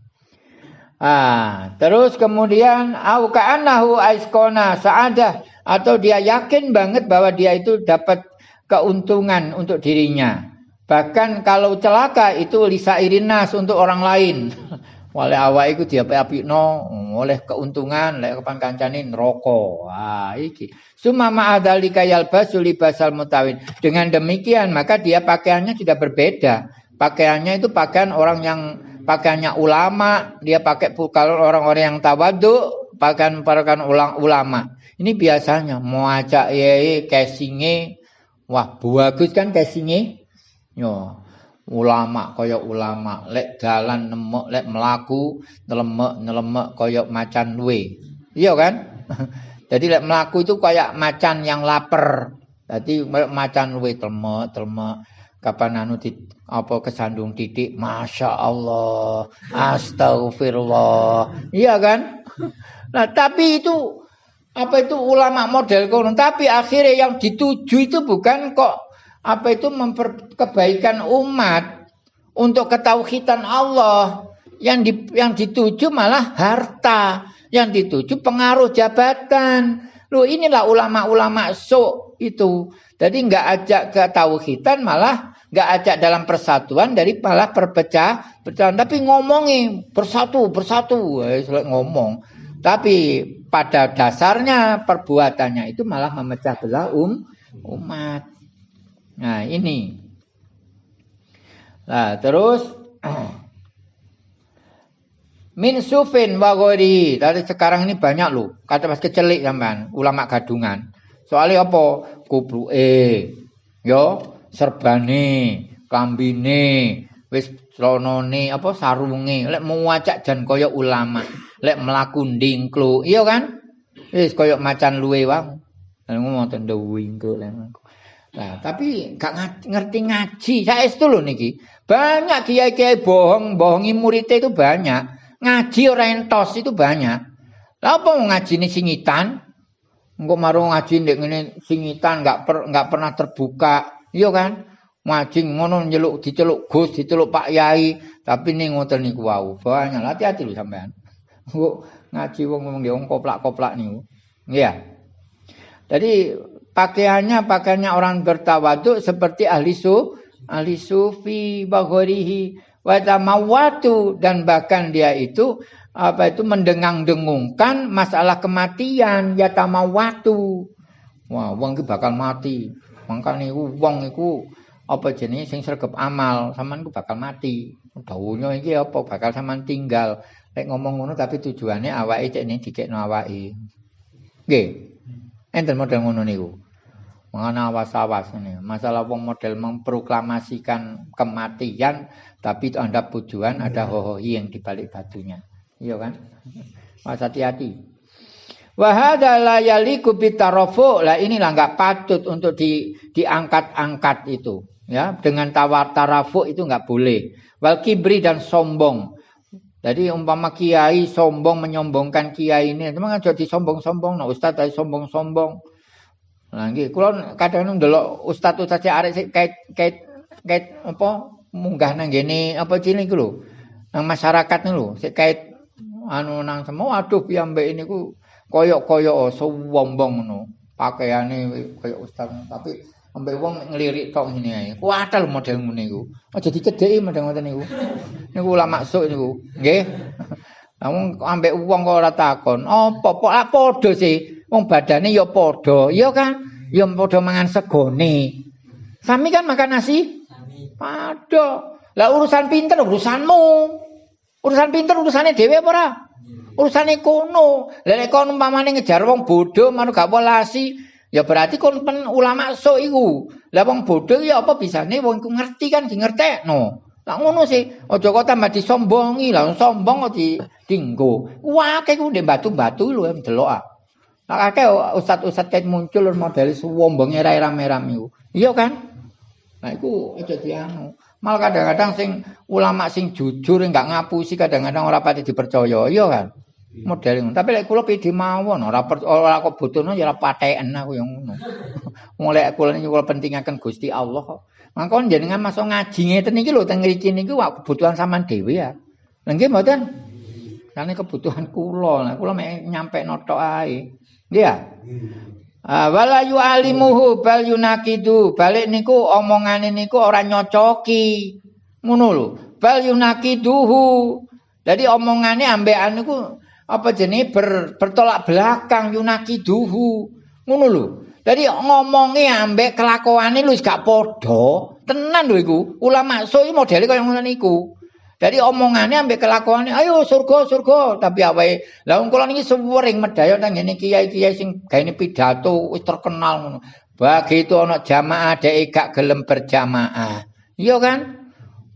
Ah, terus kemudian au ka'annahu aiskona sa'adah atau dia yakin banget bahwa dia itu dapat keuntungan untuk dirinya. Bahkan kalau celaka itu lisa irinas untuk orang lain. [laughs] Wale awak iku diapi no oleh keuntungan lek kapan kancane neraka. Wah, iki. Suma ma'adzalika yalbasu libasal mutawin. Dengan demikian maka dia pakaiannya sudah berbeda. Pakaiannya itu pakaian orang yang pakaiannya ulama, dia pakai kalau orang-orang yang tawadu pakaian pakaian ulang ulama. Ini biasanya mau ajak ye casingnya, wah bagus kan casingnya, yo ulama kaya ulama lek jalan nemek lek melaku nelemek nelemek kaya macan luwe. Iya kan? [laughs] Jadi lek melaku itu kayak macan yang lapar jadi macan luwe telemek telemek kapan anu di apa kesandung titik masya Allah astagfirullah. Iya kan? [laughs] Nah tapi itu apa itu ulama model kono? Tapi akhirnya yang dituju itu bukan kok apa itu memperkebaikan umat untuk ketauhidan Allah? Yang di, yang dituju malah harta yang dituju pengaruh jabatan. Lu inilah ulama-ulama so itu. Jadi nggak ajak ke tauhidan malah nggak ajak dalam persatuan dari malah perpecah pecahan tapi ngomongi bersatu bersatu. Eh, ngomong. Tapi pada dasarnya perbuatannya itu malah memecah belah um umat Nah, ini. Nah, terus [clears throat] min sufin wa Tadi sekarang ini banyak loh. Kata pas kecelik sampean, ulama gadungan. Soalnya apa? Kubruke. Yo, serbane, kambine, wis apa sarunge. Lek mau wacak jan kaya ulama. Lek mlaku ndingklu. Iya kan? Wis kaya macan luwe wae. Ngomong tende wingko lek Nah, tapi gak ngerti ngaji. Saya itu loh niki. Banyak kiai-kiai bohong, bohongi muridnya itu banyak. Ngaji orang entos itu banyak. Lah apa mau ngaji ini singitan? Engko marung ngaji ndek ngene singitan enggak per, enggak pernah terbuka. Iya kan? Ngaji ngono nyeluk diceluk Gus, diceluk Pak Yai, tapi ning ngoten niku wau. Banyak hati-hati lho sampean. Engko ngaji wong ngomong dia koplak-koplak niku. Iya. Jadi pakaiannya pakaiannya orang bertawaduk seperti ahli su ahli sufi baghorihi wa tamawatu dan bahkan dia itu apa itu mendengang-dengungkan masalah kematian. Ya tamawatu wah wong iki bakal mati. Mangkane wong iku apa jenis sing sregep amal sampean ku bakal mati. Dawuhnya iki apa bakal sampean tinggal. Lek ngomong ngono tapi tujuannya awake cek ning dikekno awake. Nggih. Enten model ngono niku. Mengenai awas-awas ini. Masalah wong model memproklamasikan kematian, tapi itu anda tujuan ada hohohi yang dibalik batunya. Iya kan? Mas hati-hati. Wahada la yaliku bitarofu. Lah inilah nggak patut untuk di, diangkat-angkat itu. Ya, dengan tawar tarafu itu nggak boleh. Wal kibri dan sombong. Jadi umpama kiai sombong menyombongkan kiai ini, memang jadi sombong-sombong, nah ustaz tadi sombong-sombong. Nah, nggih, kula kadang ndelok ustaz-ustaz arek sik kait kait kait apa munggah nang ngene apa cilik iku lho. Nang masyarakat niku sik kait anu nang semua aduh piyambek niku koyok-koyok sombong ngono. Pakaiane koyok ustaz tapi ambek wong nglirik tok ngene ae. Kuatal model ngene iku. Aja dicedheki model ngoten niku. Niku ulama maksud niku. Nggih. Namun ambek wong kok ora takon, apa kok padha sih? Wong badane ya padha, ya kan? Ya padha mangan segone. Sami kan makan nasi? Padha. Lah urusan pinter urusanmu. Urusan pinter urusane dhewe apa ora? Urusane kono. Lah nek kono umpamane ngejar wong bodho, manut gak welasi, Ya berarti kon pen ulama so iku. Lah wong bodho ya apa bisane wong iku ngerti kan di ngertekno. Lah ngono sih, aja kok tambah disombongi, lah sombong kok di dinggo. Wah, kayak ndek batu-batu lho em delok ah. Akeh ustad-ustad kayak muncul model sombonge ra rame-rame iku. Iya kan? Nah iku aja dianu. Mal kadang-kadang sing ulama sing jujur enggak ngapusi kadang-kadang ora pati dipercaya, iya kan? Model. Tapi lek kula pede mawon ora ora kok butuhno ya ora pateken aku yang ngono. [laughs] Wong kula niki kula pentingaken Gusti Allah kok. Mangkon jenengan masuk ngaji ngeten iki lho teng mriki niku kebutuhan sampean dhewe ya. Lha nggih mboten? Karena kebutuhan kula, nah, kula mek nyampe notok ae. Nggih ya? Ah, wala yu'alimuhu bal yunakidu. Balik niku omongane niku ora nyocoki. Ngono lho. Bal yunakiduhu. Jadi omongane ambekan niku apa jenenge ber, bertolak belakang yunakiduhu. Ngono lho. Jadi ngomongnya ambek kelakuannya lu gak podo. Tenan lho iku. Ulama so iki modele kaya ngono niku. Jadi omongannya ambek kelakuannya, ayo surga surga. Tapi apa? Lah wong kula niki sering medaya nang ngene kiai-kiai sing gaene pidato wis terkenal ngono. Begitu ana jamaah dhek gak gelem berjamaah. Iya kan?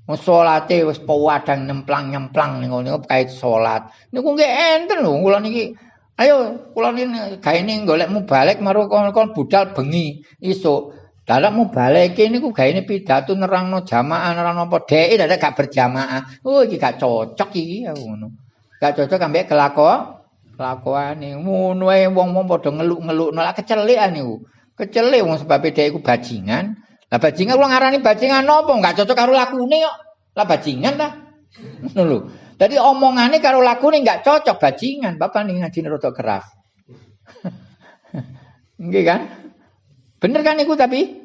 Wong salate wis pawadang nyemplang-nyemplang ning ngono kait salat. Niku nggih enten lho kula niki. Ayo kula niki gaene golekmu balik maru kon budal bengi isuk. Dalam mau balik ini ku gak ini pidato nerang no jamaah nerang no podei dadak gak berjamaah. Oh iki gak cocok iki ya ngono. Gak cocok ambek kelako kelakuan ini. Ngono ae wong-wong padha ngeluk-ngeluk nolak kecelik niku. Kecelik wong sebab dhek iku bajingan. Lah bajingan kula ngarani bajingan nopo? Gak cocok karo lakune kok. Lah bajingan. Ngono lho. Dadi omongane karo lakune gak cocok bajingan. Bapak ning ngaji rada keras. [laughs] Nggih kan? Bener kan iku tapi?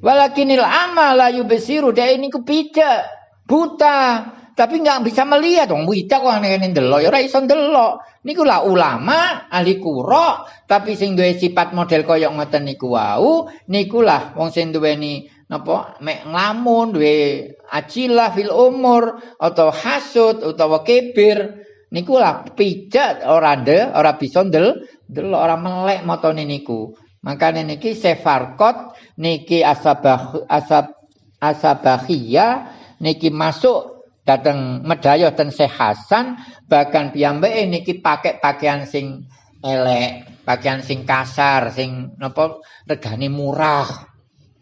Walakinil amala yubesiru dia ini kepijak buta. Tapi nggak bisa melihat dong buta kok aneh-aneh delok. Ya ora iso delok. Niku lah ulama ahli kuro tapi sing duwe sifat model koyok ngoten niku wau niku lah wong sing duweni napa mek nglamun duwe ajilah fil umur atau hasud utawa kibir. Niku lah pijat ora de ora bisa del delok ora melek motone niku Makanya niki sefarkot niki asabah asab asabahia niki masuk datang medaya dan sehasan bahkan piyambake niki pakai pakaian sing elek, pakaian sing kasar, sing napa regane murah.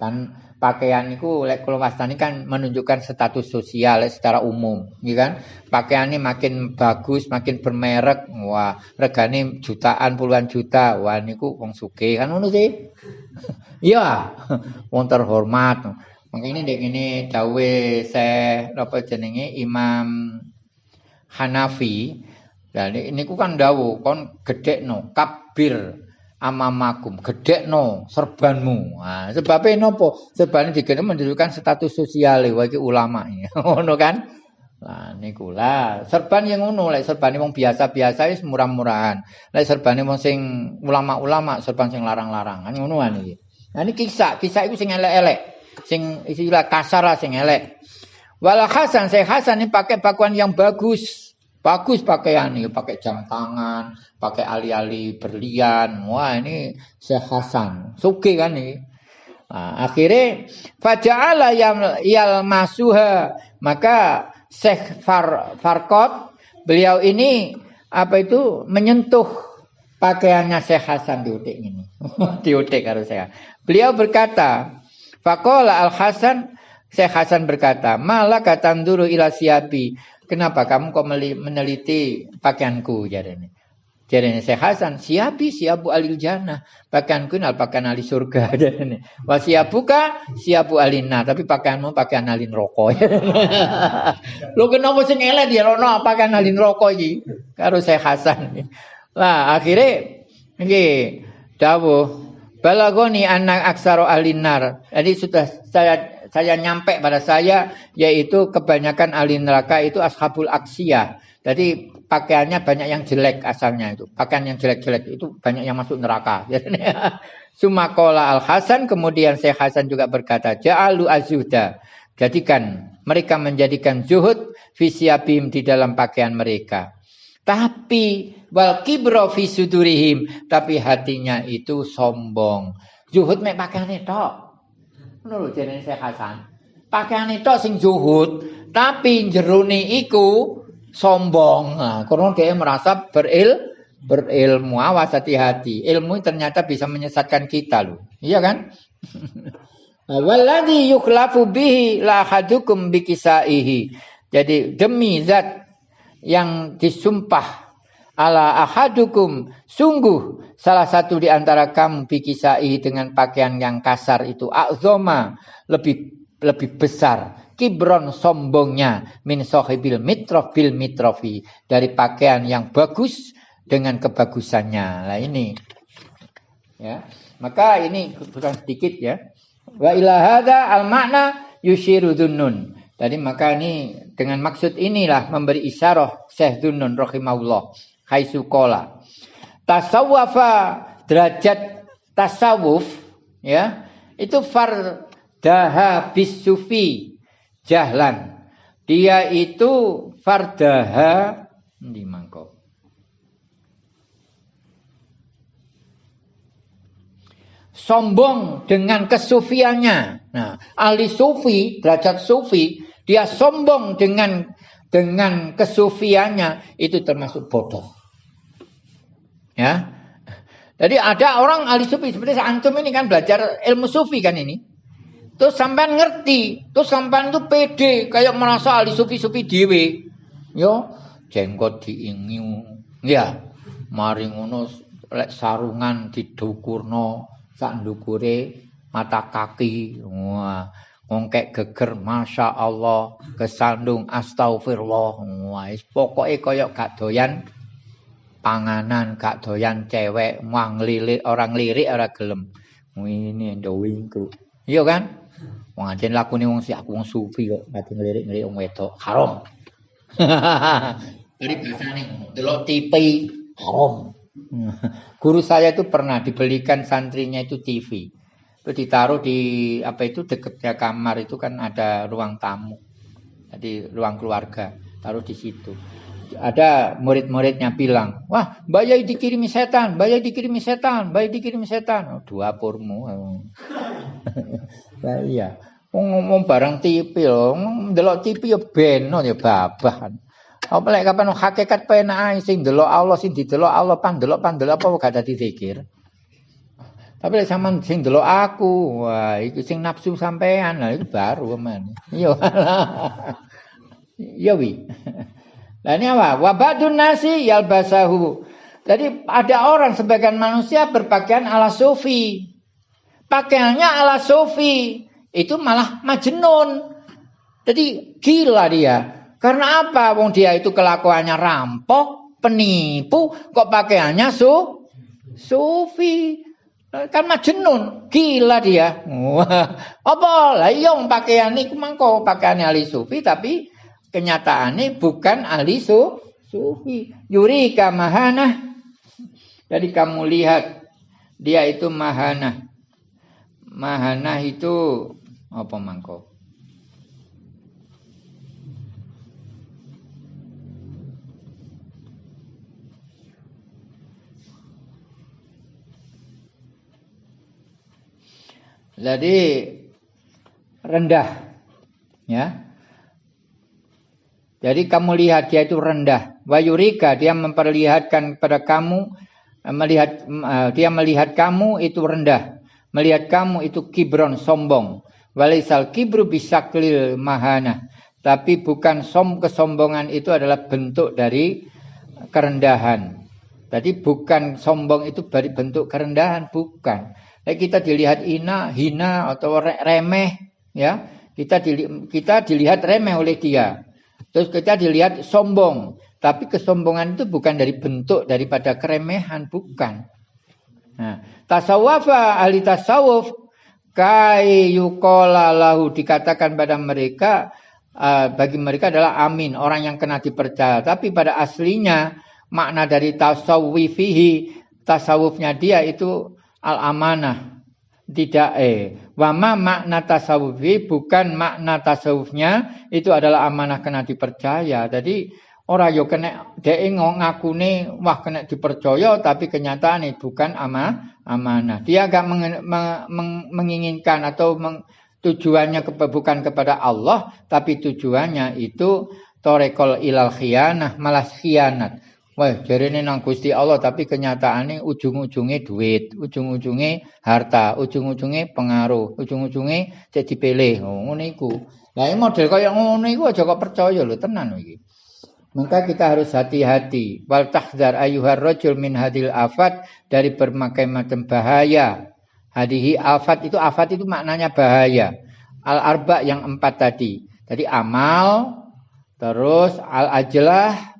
Dan pakaian itu lek kula wastani kan menunjukkan status sosial secara umum, ya kan? Pakaiannya makin bagus, makin bermerek, wah regane jutaan puluhan juta, wah niku wong sugih kan ngono sih. [laughs] Iya, wong terhormat. Makanya dek ini dawe saya apa jenenge Imam Hanafi. Dan ini kan dawu kon gede no kabir amamakum gedekno serbanmu nah, sebabnya nopo serbane digene menunjukkan status sosial wa iki ulama [laughs] ngono kan Lah niku lah serban yang ngono lek serbane wong biasa-biasa wis murah-murahan. Lek serbane wong sing ulama-ulama serban sing larang-larang. Kan ngono kan iki. Nah ini kisah, kisah itu sing elek-elek. Sing istilah kasar lah sing elek. Wala Hasan, saya Hasan ini pakai pakaian yang bagus. Bagus pakaian ini, pakai jam tangan, pakai ali-ali berlian. Wah ini sehasan, suki kan ini. Nah, akhirnya faja'ala yal, masuha maka Syekh Far, Farkot beliau ini apa itu menyentuh pakaiannya Syekh Hasan diutik ini. [laughs] diutik harus saya. Beliau berkata, Fakola Al Hasan Syekh Hasan berkata, malah kata dulu ila siapi. Kenapa kamu kok meneliti pakaianku ini? Jadi ini saya Hasan, siapi siapu alil jannah. Pakaianku ini pakaian ahli surga. [laughs] ini. Wah siapuka siapu alina. Tapi pakaianmu pakaian alin rokok. Lo kenapa sih dia lono pakaian alin rokok? Karo saya Hasan. [laughs] Lah akhirnya ini dawuh balagoni anak aksaro alinar. Jadi sudah saya saya nyampe pada saya yaitu kebanyakan ahli neraka itu ashabul aksiyah. Jadi pakaiannya banyak yang jelek asalnya itu. Pakaian yang jelek-jelek itu banyak yang masuk neraka. [laughs] Sumakola al Hasan kemudian Syekh Hasan juga berkata, Ja'alu azuda. Jadikan mereka menjadikan zuhud fisiabim di dalam pakaian mereka. Tapi wal kibro fisudurihim, tapi hatinya itu sombong. Zuhud mek pakaian itu. Ngono lho jenenge Syekh Hasan. Pakaiane tok sing zuhud, tapi jerone iku sombong. Nah, karena dia merasa beril berilmu, awas hati-hati. Ilmu ternyata bisa menyesatkan kita loh. Iya kan? [laughs] Walladhi yukhlafu bihi la hadukum bikisaihi. Jadi demi zat yang disumpah ala ahadukum sungguh salah satu di antara kamu bikisaihi dengan pakaian yang kasar itu azoma lebih lebih besar kibron sombongnya min sohibil mitrof bil mitrofi dari pakaian yang bagus dengan kebagusannya. Nah ini ya. Maka ini bukan sedikit ya. Wa ilahada al makna yushiru dunnun. Jadi maka ini dengan maksud inilah memberi isyarah Syekh Dunnun rahimahullah haitsu qala. Tasawwafa derajat tasawuf ya itu fardaha bisufi jahlan. Dia itu fardaha di mangkok. sombong dengan kesufiannya. Nah, ahli sufi, derajat sufi, dia sombong dengan dengan kesufiannya itu termasuk bodoh. Ya. Jadi ada orang ahli sufi seperti antum ini kan belajar ilmu sufi kan ini. Terus sampean ngerti, terus sampean itu pede kayak merasa ahli sufi-sufi dewe. Yo, jenggot diingiu. Ya, mari ngono lek sarungan didukurno sak ndukure mata kaki wah ngongkek geger masya Allah kesandung astagfirullah wah pokoknya koyok gak doyan panganan gak doyan cewek wang lirik orang lirik ora gelem ini ndowingku iya kan wong ajen lakune wong si aku wong sufi kok mati ngelirik-ngelirik wong wedok haram [laughs] dari bahasane delok TV haram [laughs] Guru saya itu pernah dibelikan santrinya itu TV. Itu ditaruh di apa itu dekatnya kamar itu kan ada ruang tamu. Jadi ruang keluarga, taruh di situ. Ada murid-muridnya bilang, wah Mbak dikirimi setan, Mbak dikirimi setan, Mbak dikirimi setan. Oh, dua purmu. [laughs] nah, iya. Ngomong barang TV loh, delok TV ya beno ya babahan. Apa lek kapan hakikat penak sing delok Allah sing didelok Allah pan delok pan delok apa gak dadi zikir. Tapi lek sampean sing delok aku, wah iku sing nafsu sampean, lah itu baru men. Iya. [laughs] Iya wi. Lah ini apa? Wabadun nasi yalbasahu. Jadi ada orang sebagian manusia berpakaian ala sufi. Pakaiannya ala sufi. Itu malah majnun. Jadi gila dia. Karena apa? Wong dia itu kelakuannya rampok, penipu, kok pakaiannya su sufi. Kan majnun, gila dia. Wah, apa lah iya pakaian iku mangko pakaian ahli sufi tapi kenyataannya bukan ahli su sufi. Yurika mahana. Jadi kamu lihat dia itu mahana. Mahana itu apa mangko? Jadi rendah. Ya. Jadi kamu lihat dia itu rendah. Wayurika dia memperlihatkan kepada kamu melihat dia melihat kamu itu rendah. Melihat kamu itu kibron sombong. Walisal kibru bisa kelil mahana. Tapi bukan som kesombongan itu adalah bentuk dari kerendahan. Jadi bukan sombong itu dari bentuk kerendahan, bukan. Eh, kita dilihat ina, hina atau remeh, ya. Kita kita dilihat remeh oleh dia. Terus kita dilihat sombong. Tapi kesombongan itu bukan dari bentuk daripada keremehan, bukan. Nah, tasawwafa ahli tasawuf kai yukola lahu dikatakan pada mereka uh, bagi mereka adalah amin orang yang kena dipercaya tapi pada aslinya makna dari tasawwifihi tasawufnya dia itu al amanah tidak eh wama makna tasawufi bukan makna tasawufnya itu adalah amanah kena dipercaya. Jadi orang yo kena dia ngakune wah kena dipercaya tapi kenyataan itu bukan ama amanah. Dia agak meng, meng, menginginkan atau meng, tujuannya ke, bukan kepada Allah tapi tujuannya itu torekol ilal khianah malah khianat Wah, ini nang Gusti Allah tapi kenyataannya ujung-ujungnya duit, ujung-ujungnya harta, ujung-ujungnya pengaruh, ujung-ujungnya jadi pilih. Oh, ngono iku. Lah model kaya ngono iku aja kok percaya lho tenan iki. Maka kita harus hati-hati. Wal tahdzar ayyuhar rajul min hadil afat dari berbagai macam bahaya. Hadihi afat itu afat itu maknanya bahaya. Al arba yang empat tadi. Tadi amal, terus al ajlah,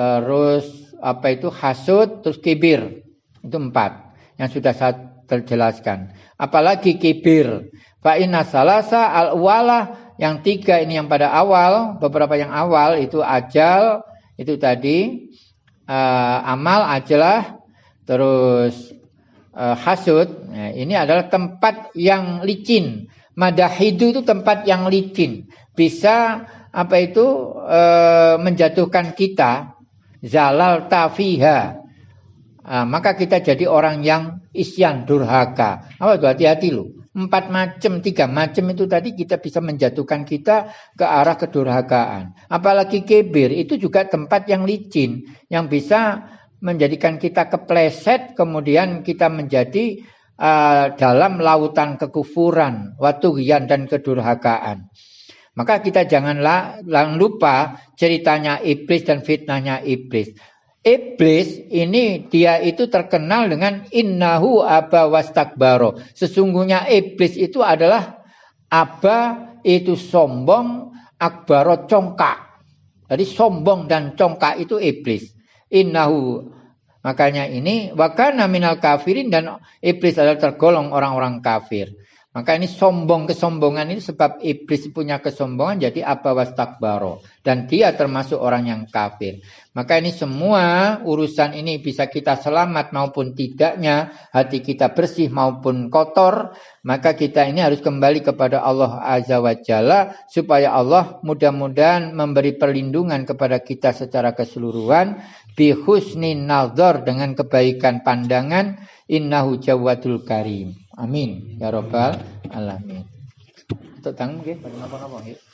terus apa itu hasud, terus kibir. Itu empat yang sudah saya terjelaskan. Apalagi kibir. Fa inna salasa al wala yang tiga ini yang pada awal, beberapa yang awal itu ajal, itu tadi uh, amal ajalah, terus uh, hasud. Nah, ini adalah tempat yang licin. Madahidu itu tempat yang licin. Bisa apa itu uh, menjatuhkan kita zalal tafiha. Nah, maka kita jadi orang yang isyan durhaka. Apa itu hati-hati lu. Empat macam, tiga macam itu tadi kita bisa menjatuhkan kita ke arah kedurhakaan. Apalagi kebir itu juga tempat yang licin yang bisa menjadikan kita kepleset kemudian kita menjadi uh, dalam lautan kekufuran, watugian dan kedurhakaan. Maka kita janganlah lupa ceritanya iblis dan fitnahnya iblis. Iblis ini dia itu terkenal dengan innahu aba wastakbaro. Sesungguhnya iblis itu adalah aba itu sombong, akbaro congkak. Jadi sombong dan congkak itu iblis. Innahu makanya ini wakana minal kafirin dan iblis adalah tergolong orang-orang kafir. Maka ini sombong kesombongan ini sebab iblis punya kesombongan jadi apa wastakbaro dan dia termasuk orang yang kafir. Maka ini semua urusan ini bisa kita selamat maupun tidaknya, hati kita bersih maupun kotor, maka kita ini harus kembali kepada Allah Azza wa Jalla supaya Allah mudah-mudahan memberi perlindungan kepada kita secara keseluruhan bi husnin dengan kebaikan pandangan innahu jawadul karim. Amin ya robbal alamin. Tetang nggih, napa-napa nggih.